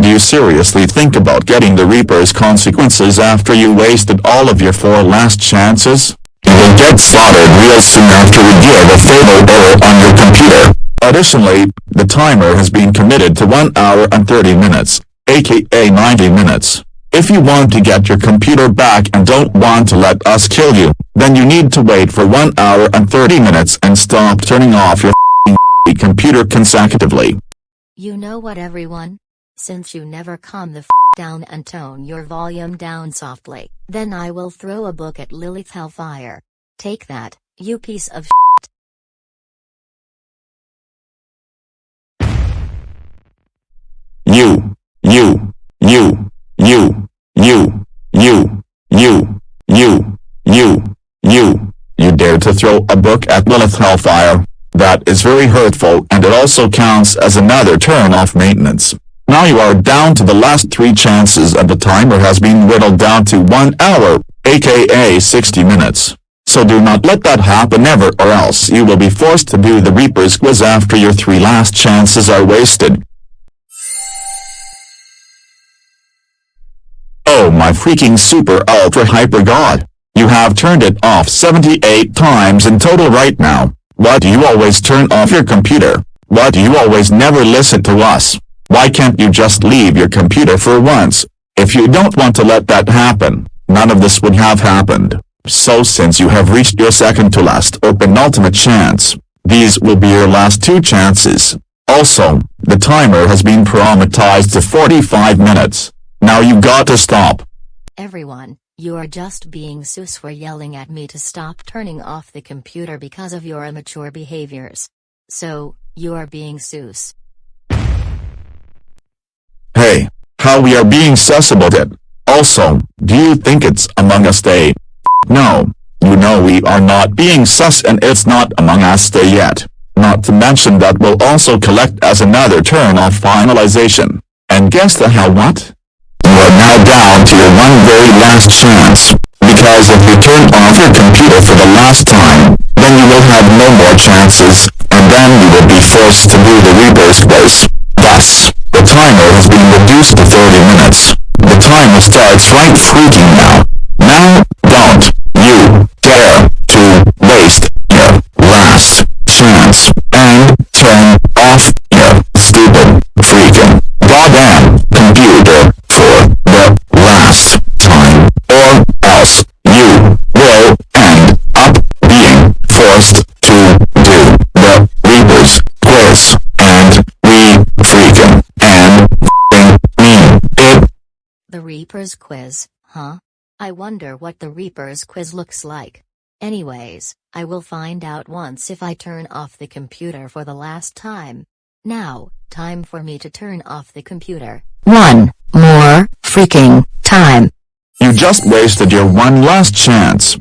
Do you seriously think about getting the Reaper's consequences after you wasted all of your four last chances? You will get slaughtered real soon after we give a fatal error on your computer. Additionally, the timer has been committed to 1 hour and 30 minutes, aka 90 minutes. If you want to get your computer back and don't want to let us kill you, then you need to wait for 1 hour and 30 minutes and stop turning off your computer consecutively. You know what everyone? Since you never calm the f down and tone your volume down softly, then I will throw a book at Lilith Hellfire. Take that, you piece of shit. You, you, you, you, you, you, you, you, you, you, you dare to throw a book at Lilith Hellfire. That is very hurtful and it also counts as another turn off maintenance. Now you are down to the last three chances and the timer has been whittled down to 1 hour, aka 60 minutes. So do not let that happen ever or else you will be forced to do the Reaper's quiz after your three last chances are wasted. Oh my freaking super ultra hyper god. You have turned it off 78 times in total right now. Why do you always turn off your computer? Why do you always never listen to us? Why can't you just leave your computer for once? If you don't want to let that happen, none of this would have happened. So since you have reached your second to last or penultimate chance, these will be your last two chances. Also, the timer has been parameterized to 45 minutes. Now you got to stop. Everyone, you are just being sus for yelling at me to stop turning off the computer because of your immature behaviors. So, you are being sus. Hey, how we are being sus about it. Also, do you think it's Among Us Day? No, you know we are not being sus and it's not Among Us Day yet. Not to mention that we'll also collect as another turn off finalization. And guess the hell what? You are now down to your one very last chance. Because if you turn off your computer for the last time, then you will have no more chances, and then you will be forced to do the Reaper's quiz. Thus, the timer has been reduced to 30 minutes. The timer starts right freaking. Now, don't you dare to waste your last chance and turn off your stupid Reaper's quiz, huh? I wonder what the Reaper's quiz looks like. Anyways, I will find out once if I turn off the computer for the last time. Now, time for me to turn off the computer. One more freaking time. You just wasted your one last chance.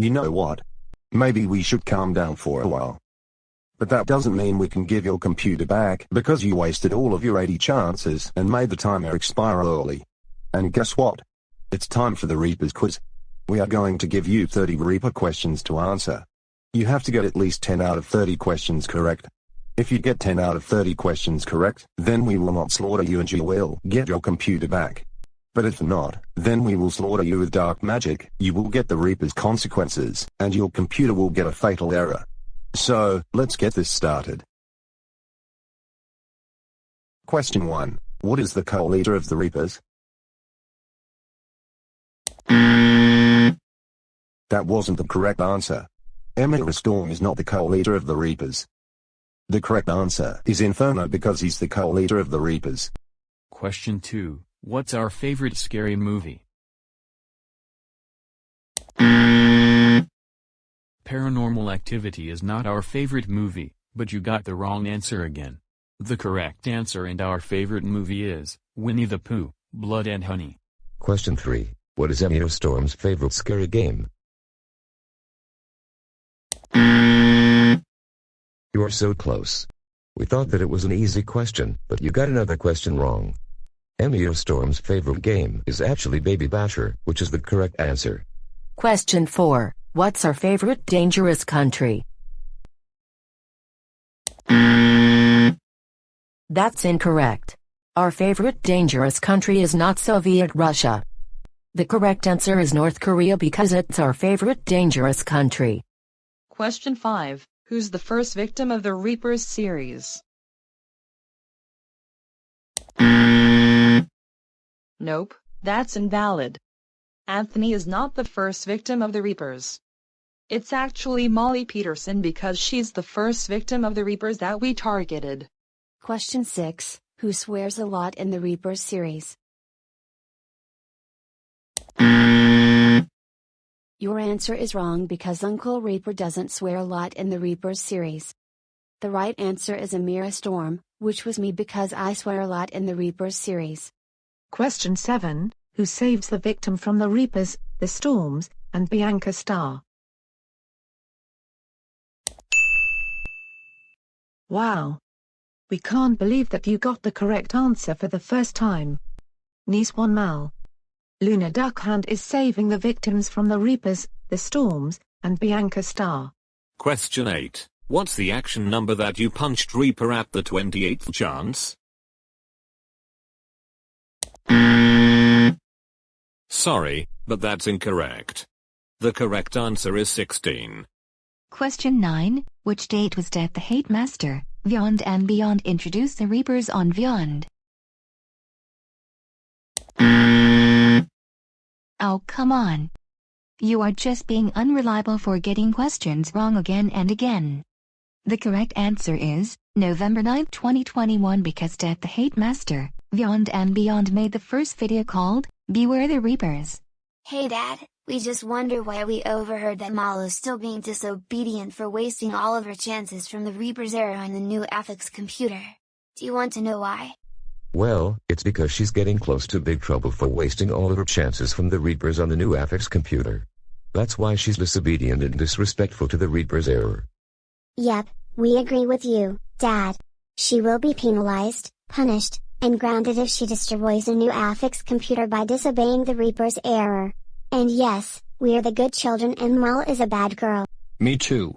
You know what? Maybe we should calm down for a while. But that doesn't mean we can give your computer back because you wasted all of your 80 chances and made the timer expire early. And guess what? It's time for the Reaper's quiz. We are going to give you 30 Reaper questions to answer. You have to get at least 10 out of 30 questions correct. If you get 10 out of 30 questions correct, then we will not slaughter you and you will get your computer back. But if not, then we will slaughter you with dark magic, you will get the Reaper's consequences, and your computer will get a fatal error. So, let's get this started. Question 1. What is the co-leader of the Reapers? That wasn't the correct answer. Emira Storm is not the co-leader of the Reapers. The correct answer is Inferno because he's the co-leader of the Reapers. Question 2. What's our favorite scary movie? Paranormal Activity is not our favorite movie, but you got the wrong answer again. The correct answer and our favorite movie is Winnie the Pooh, Blood and Honey. Question 3. What is Emir Storm's favorite scary game? You are so close. We thought that it was an easy question, but you got another question wrong. Emir Storm's favorite game is actually Baby Basher, which is the correct answer. Question 4. What's our favorite dangerous country? That's incorrect. Our favorite dangerous country is not Soviet Russia. The correct answer is North Korea because it's our favorite dangerous country. Question 5. Who's the first victim of the Reapers series? Nope, that's invalid. Anthony is not the first victim of the Reapers. It's actually Molly Peterson because she's the first victim of the Reapers that we targeted. Question 6. Who swears a lot in the Reapers series? Your answer is wrong because Uncle Reaper doesn't swear a lot in the Reapers series. The right answer is Amira Storm, which was me because I swear a lot in the Reapers series. Question 7 Who saves the victim from the Reapers, the Storms, and Bianca Star? Wow! We can't believe that you got the correct answer for the first time. Nice one Mal. Luna Darkhand is saving the victims from the Reapers, the Storms, and Bianca Star. Question 8. What's the action number that you punched Reaper at the 28th chance? Sorry, but that's incorrect. The correct answer is 16. Question 9. Which date was Death the Hate Master, Beyond and Beyond introduced the Reapers on Beyond? Oh come on. You are just being unreliable for getting questions wrong again and again. The correct answer is, November 9, 2021 because Death the Hate Master, Beyond and Beyond made the first video called, Beware the Reapers. Hey Dad, we just wonder why we overheard that Mal is still being disobedient for wasting all of her chances from the Reaper's era on the new Affix computer. Do you want to know why? Well, it's because she's getting close to big trouble for wasting all of her chances from the Reapers on the new Affix computer. That's why she's disobedient and disrespectful to the Reaper's error. Yep, we agree with you, Dad. She will be penalized, punished, and grounded if she destroys a new Affix computer by disobeying the Reaper's error. And yes, we're the good children and Mal is a bad girl. Me too.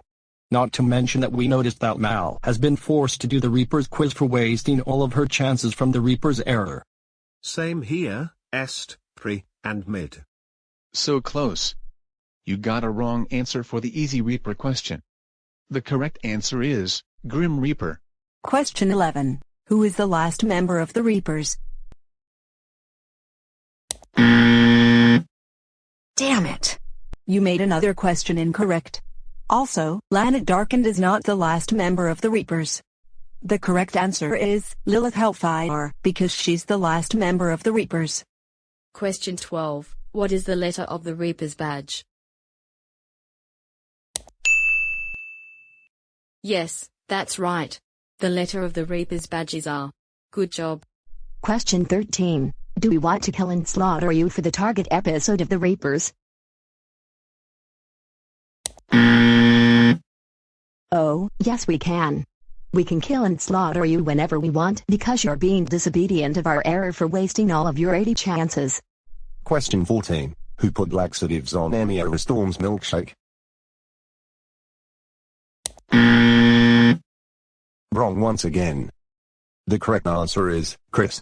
Not to mention that we noticed that Mal has been forced to do the Reaper's quiz for wasting all of her chances from the Reaper's error. Same here, est, pre, and mid. So close. You got a wrong answer for the easy Reaper question. The correct answer is, Grim Reaper. Question 11. Who is the last member of the Reapers? Damn it! You made another question incorrect. Also, Lana Darkhand is not the last member of the Reapers. The correct answer is Lilith Hellfire, because she's the last member of the Reapers. Question 12. What is the letter of the Reaper's badge? Yes, that's right. The letter of the Reaper's badges are. Good job. Question 13. Do we want to kill and slaughter you for the target episode of The Reapers? Oh, yes we can. We can kill and slaughter you whenever we want because you're being disobedient of our error for wasting all of your 80 chances. Question 14. Who put laxatives on Amira Storm's milkshake? Wrong once again. The correct answer is, Chris.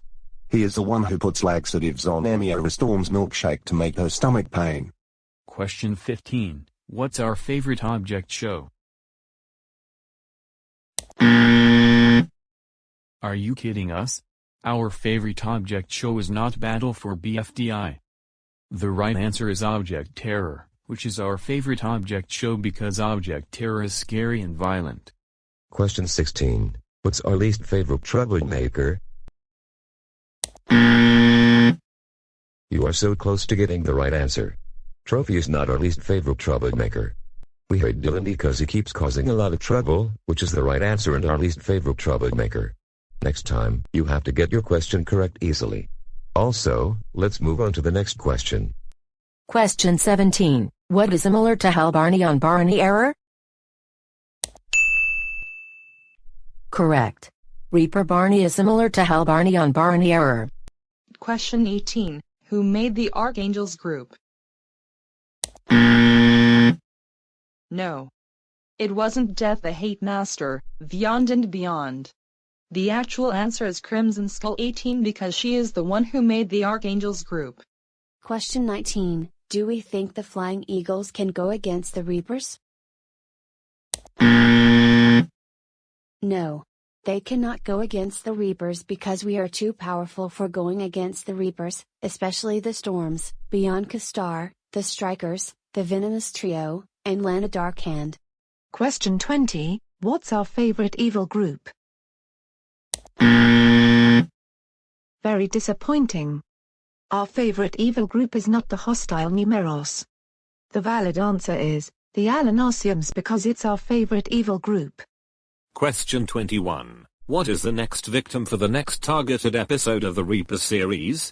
He is the one who puts laxatives on Amira Storm's milkshake to make her stomach pain. Question 15. What's our favorite object show? Are you kidding us? Our favorite object show is not Battle for BFDI. The right answer is Object Terror, which is our favorite object show because Object Terror is scary and violent. Question 16. What's our least favorite troublemaker? Mm. You are so close to getting the right answer. Trophy is not our least favorite troublemaker. We hate Dylan because he keeps causing a lot of trouble, which is the right answer and our least favorite troublemaker. Next time, you have to get your question correct easily. Also, let's move on to the next question. Question 17. What is similar to Hal Barney on Barney error? Correct. Reaper Barney is similar to Hal Barney on Barney error. Question 18. Who made the Archangels group? No. It wasn't Death the Hate Master, Beyond and Beyond. The actual answer is Crimson Skull 18 because she is the one who made the Archangels group. Question 19. Do we think the Flying Eagles can go against the Reapers? No. They cannot go against the Reapers because we are too powerful for going against the Reapers, especially the Storms, Bianca Star, the Strikers, the Venomous Trio, and Lana Darkhand. Question 20 What's our favorite evil group? Very disappointing. Our favorite evil group is not the hostile Numeros. The valid answer is the Alanosiums because it's our favorite evil group. Question 21. What is the next victim for the next targeted episode of the Reaper series?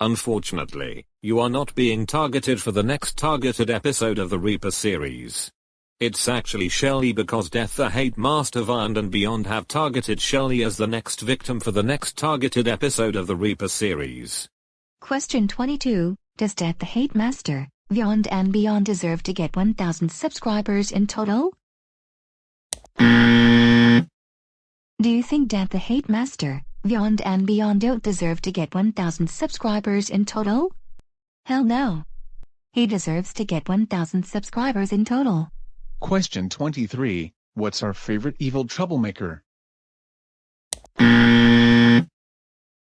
Unfortunately, you are not being targeted for the next targeted episode of the Reaper series. It's actually Shelly because Death the Hate Master Beyond and Beyond have targeted Shelly as the next victim for the next targeted episode of the Reaper series. Question 22. Does Death the Hate Master, Beyond and Beyond deserve to get 1000 subscribers in total? Do you think Death the Hate Master, Beyond and Beyond don't deserve to get 1000 subscribers in total? Hell no. He deserves to get 1000 subscribers in total. Question 23. What's our favorite evil troublemaker?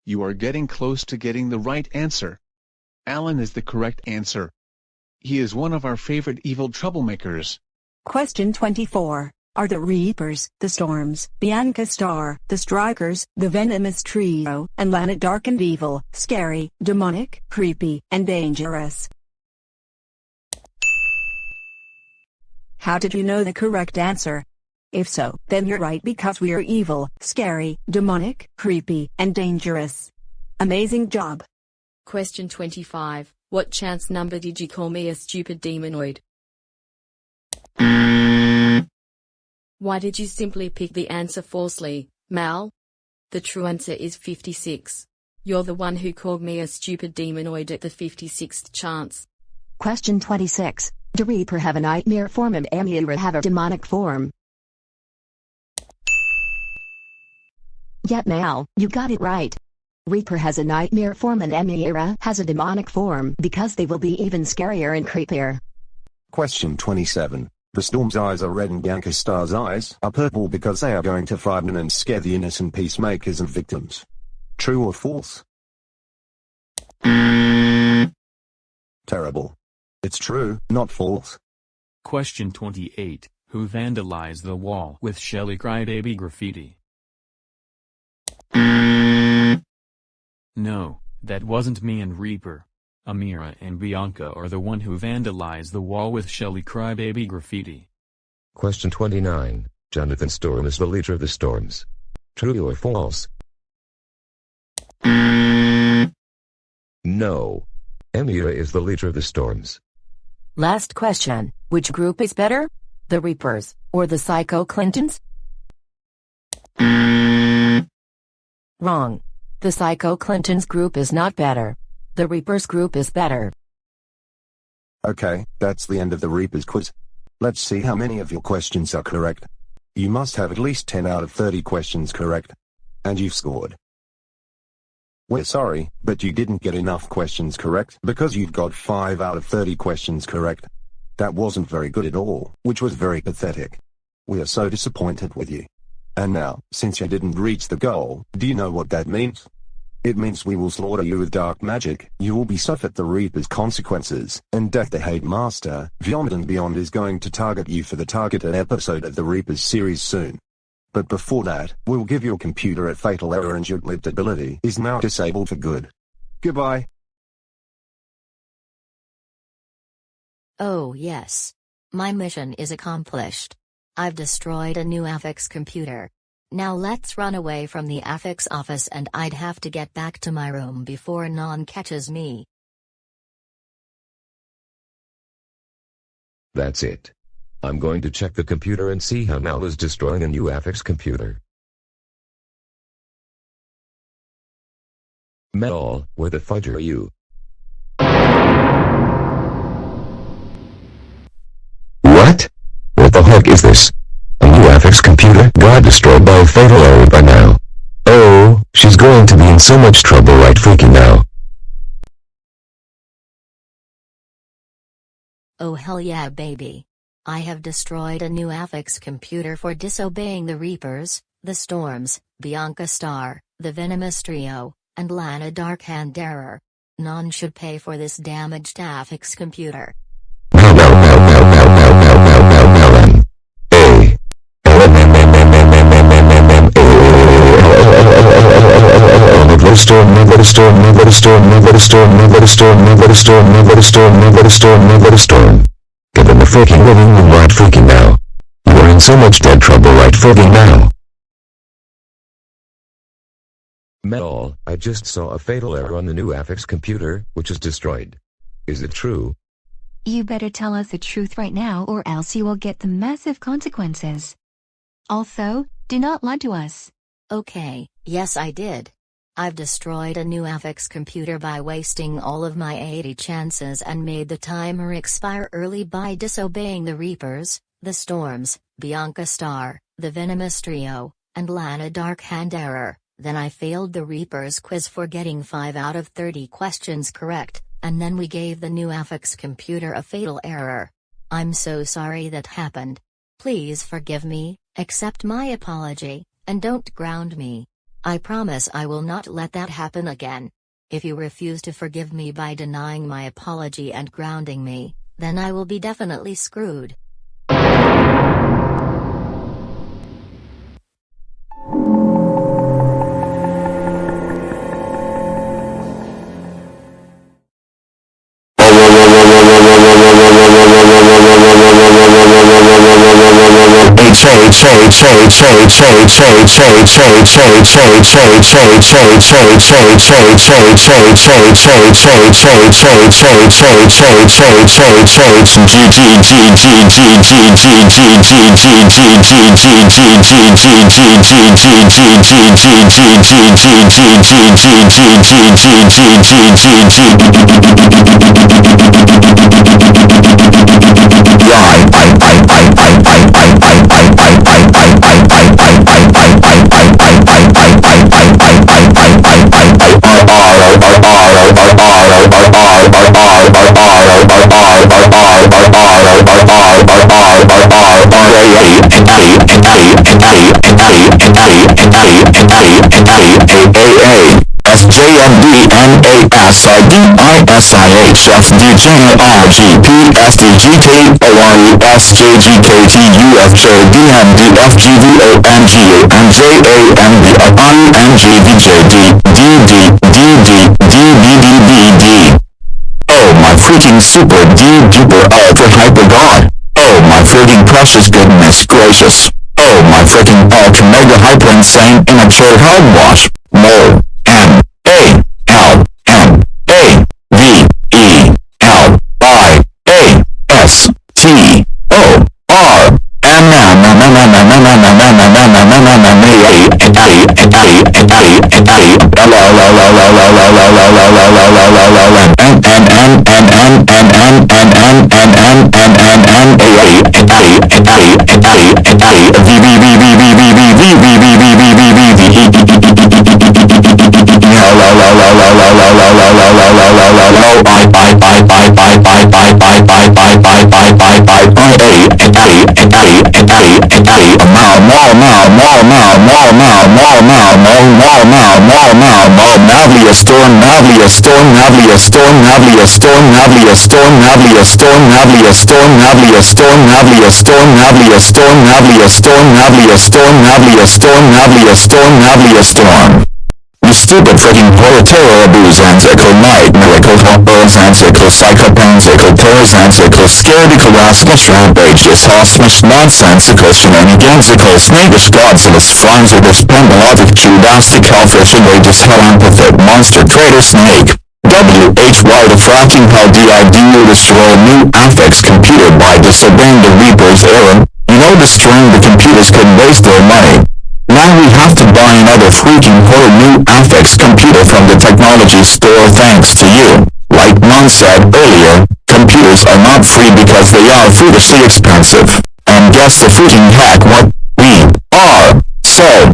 You are getting close to getting the right answer. Alan is the correct answer. He is one of our favorite evil troublemakers. Question 24. Are the Reapers, the Storms, Bianca Star, the Strikers, the Venomous Trio, and Lana Darkhand evil, scary, demonic, creepy, and dangerous? How did you know the correct answer? If so, then you're right because we are evil, scary, demonic, creepy, and dangerous. Amazing job. Question 25. What chance number did you call me a stupid demonoid? Why did you simply pick the answer falsely, Mal? The true answer is 56. You're the one who called me a stupid demonoid at the 56th chance. Question 26. Do Reaper have a nightmare form and Amira have a demonic form? Yet Mal, you got it right. Reaper has a nightmare form and Amira has a demonic form because they will be even scarier and creepier. Question 27. The storm's eyes are red and Bianca Star's eyes are purple because they are going to frighten and scare the innocent peacemakers and victims. True or false? Terrible. It's true, not false. Question 28. Who vandalized the wall with Shelly Crybaby graffiti? No, that wasn't me and Reaper. Amira and Bianca are the one who vandalized the wall with Shelly Crybaby graffiti. Question 29. Jonathan Storm is the leader of the Storms. True or false? No. Amira is the leader of the Storms. Last question. Which group is better? The Reapers, or the Psycho Clintons? Wrong. The Psycho Clintons group is not better. The Reapers group is better. Okay, that's the end of the Reapers quiz. Let's see how many of your questions are correct. You must have at least 10 out of 30 questions correct. And you've scored. We're sorry, but you didn't get enough questions correct because you've got 5 out of 30 questions correct. That wasn't very good at all, which was very pathetic. We are so disappointed with you. And now, since you didn't reach the goal, do you know what that means? It means we will slaughter you with dark magic, you will be suffered the Reaper's consequences, and Death the Hate Master, Beyond and Beyond is going to target you for the targeted episode of the Reaper's series soon. But before that, we'll give your computer a fatal error and your glitch ability is now disabled for good. Goodbye. Oh yes. My mission is accomplished. I've destroyed a new Affix computer. Now let's run away from the Affix office and I'd have to get back to my room before Non catches me. That's it. I'm going to check the computer and see how Mal is destroying a new Affix computer. Mal, where the fudge are you? What? What the heck is this? Affix computer got destroyed by a fatal error by now. Oh, she's going to be in so much trouble right freaking now. Oh hell yeah baby. I have destroyed a new Affix computer for disobeying the Reapers, the Storms, Bianca Star, the Venomous Trio, and Lana Darkhand Error. None should pay for this damaged Affix computer. storm, move let a storm, move let a storm, move let a storm, move let a storm, move let a storm. Get in the freaking living room right freaking now. You are in so much dead trouble right freaking now. Mal, I just saw a fatal error on the new Affix computer, which is destroyed. Is it true? You better tell us the truth right now or else you will get the massive consequences. Also, do not lie to us. Okay, yes I did. I've destroyed a new Affix computer by wasting all of my 80 chances and made the timer expire early by disobeying the Reapers, the Storms, Bianca Star, the Venomous Trio, and Lana Darkhanderer. Then I failed the Reapers quiz for getting 5 out of 30 questions correct, and then we gave the new Affix computer a fatal error. I'm so sorry that happened. Please forgive me, accept my apology, and don't ground me. I promise I will not let that happen again. If you refuse to forgive me by denying my apology and grounding me, then I will be definitely screwed. Bye. A S J M D N A S I D I S I H F D J R G P S D G K O R E S J G K T U F J D M D F G V O N G A N J A N B I N G V J D D D D D D B D S-J-M-D-N-A-S-I-D-I-S Oh my freaking super D duper ultra hyper god. Oh my freaking precious goodness gracious. Oh my freaking ultra mega hyper insane immature hogwash Mal Mal Navlia Storm Navlia Storm Navlia Storm Navlia Storm Navlia Storm Navlia Storm Navlia Storm Navlia Storm Navlia Storm Navlia Storm Navlia Storm Navlia Storm Navlia Storm Navlia Storm Navlia Storm stupid freaking proletario abuzansical night miracle horizontical psychopansical terrorzansical scaredical rascalish rampageous hosmish nonsensical shenanigansical snakish godzillous franzidus pendologic judastic hellfish outrageous hell empathic monster traitor snake. WHY the fracking hell DID you destroy new affix computer by disobeying the Reaper's error, you know destroying the computers could waste their money. Now we have to buy another freaking whole new Affix computer from the technology store thanks to you. Like Mon said earlier, computers are not free because they are foolishly expensive. And guess the freaking heck what? We are so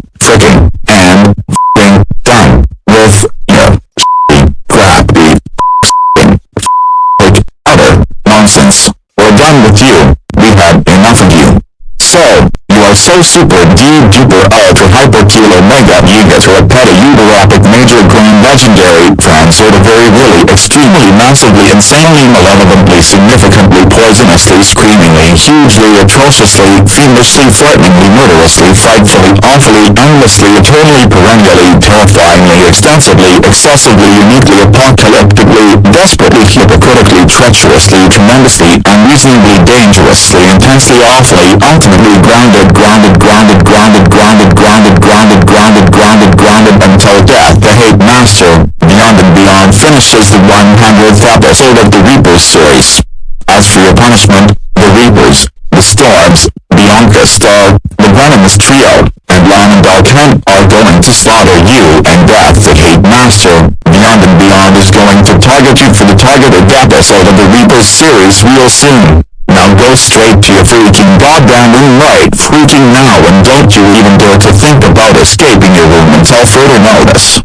hyperkilo omega gigas or a petaeuteropic major legendary trans sort of very really extremely massively insanely malevolently significantly poisonously screamingly hugely atrociously fiendishly frighteningly murderously frightfully awfully endlessly eternally perennially terrifyingly extensively excessively uniquely apocalyptically desperately hypocritically treacherously tremendously unreasonably dangerously intensely awfully ultimately grounded grounded grounded grounded grounded grounded grounded grounded grounded grounded until death the hate master beyond and beyond finishes the 100th episode of the Reapers series. As for your punishment, the Reapers, the Storms, Bianca Star, the Venomous Trio, and Lionel Kent are going to slaughter you and Death the Hate Master. Beyond and Beyond is going to target you for the targeted episode of the Reapers series real soon. Now go straight to your freaking goddamn room right freaking now and don't you even dare to think about escaping your room until further notice.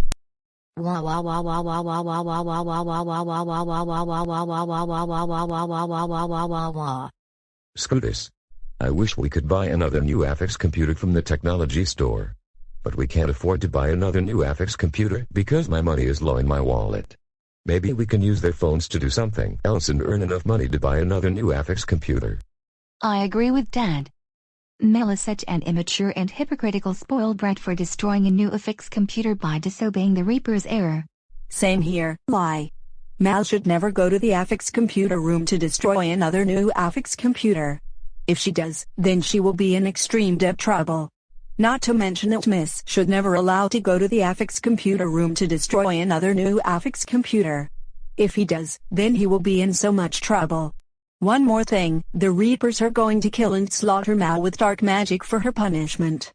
Scootus. I wish we could buy another new Affix computer from the technology store. But we can't afford to buy another new Affix computer because my money is low in my wallet. Maybe we can use their phones to do something else and earn enough money to buy another new Affix computer. I agree with Dad. Mel is such an immature and hypocritical spoiled brat for destroying a new affix computer by disobeying the Reaper's error. Same here, lie. Mal should never go to the Affix computer room to destroy another new Affix computer. If she does, then she will be in extreme debt trouble. Not to mention that Miss should never allow to go to the Affix computer room to destroy another new Affix computer. If he does, then he will be in so much trouble. One more thing, the Reapers are going to kill and slaughter Mal with dark magic for her punishment.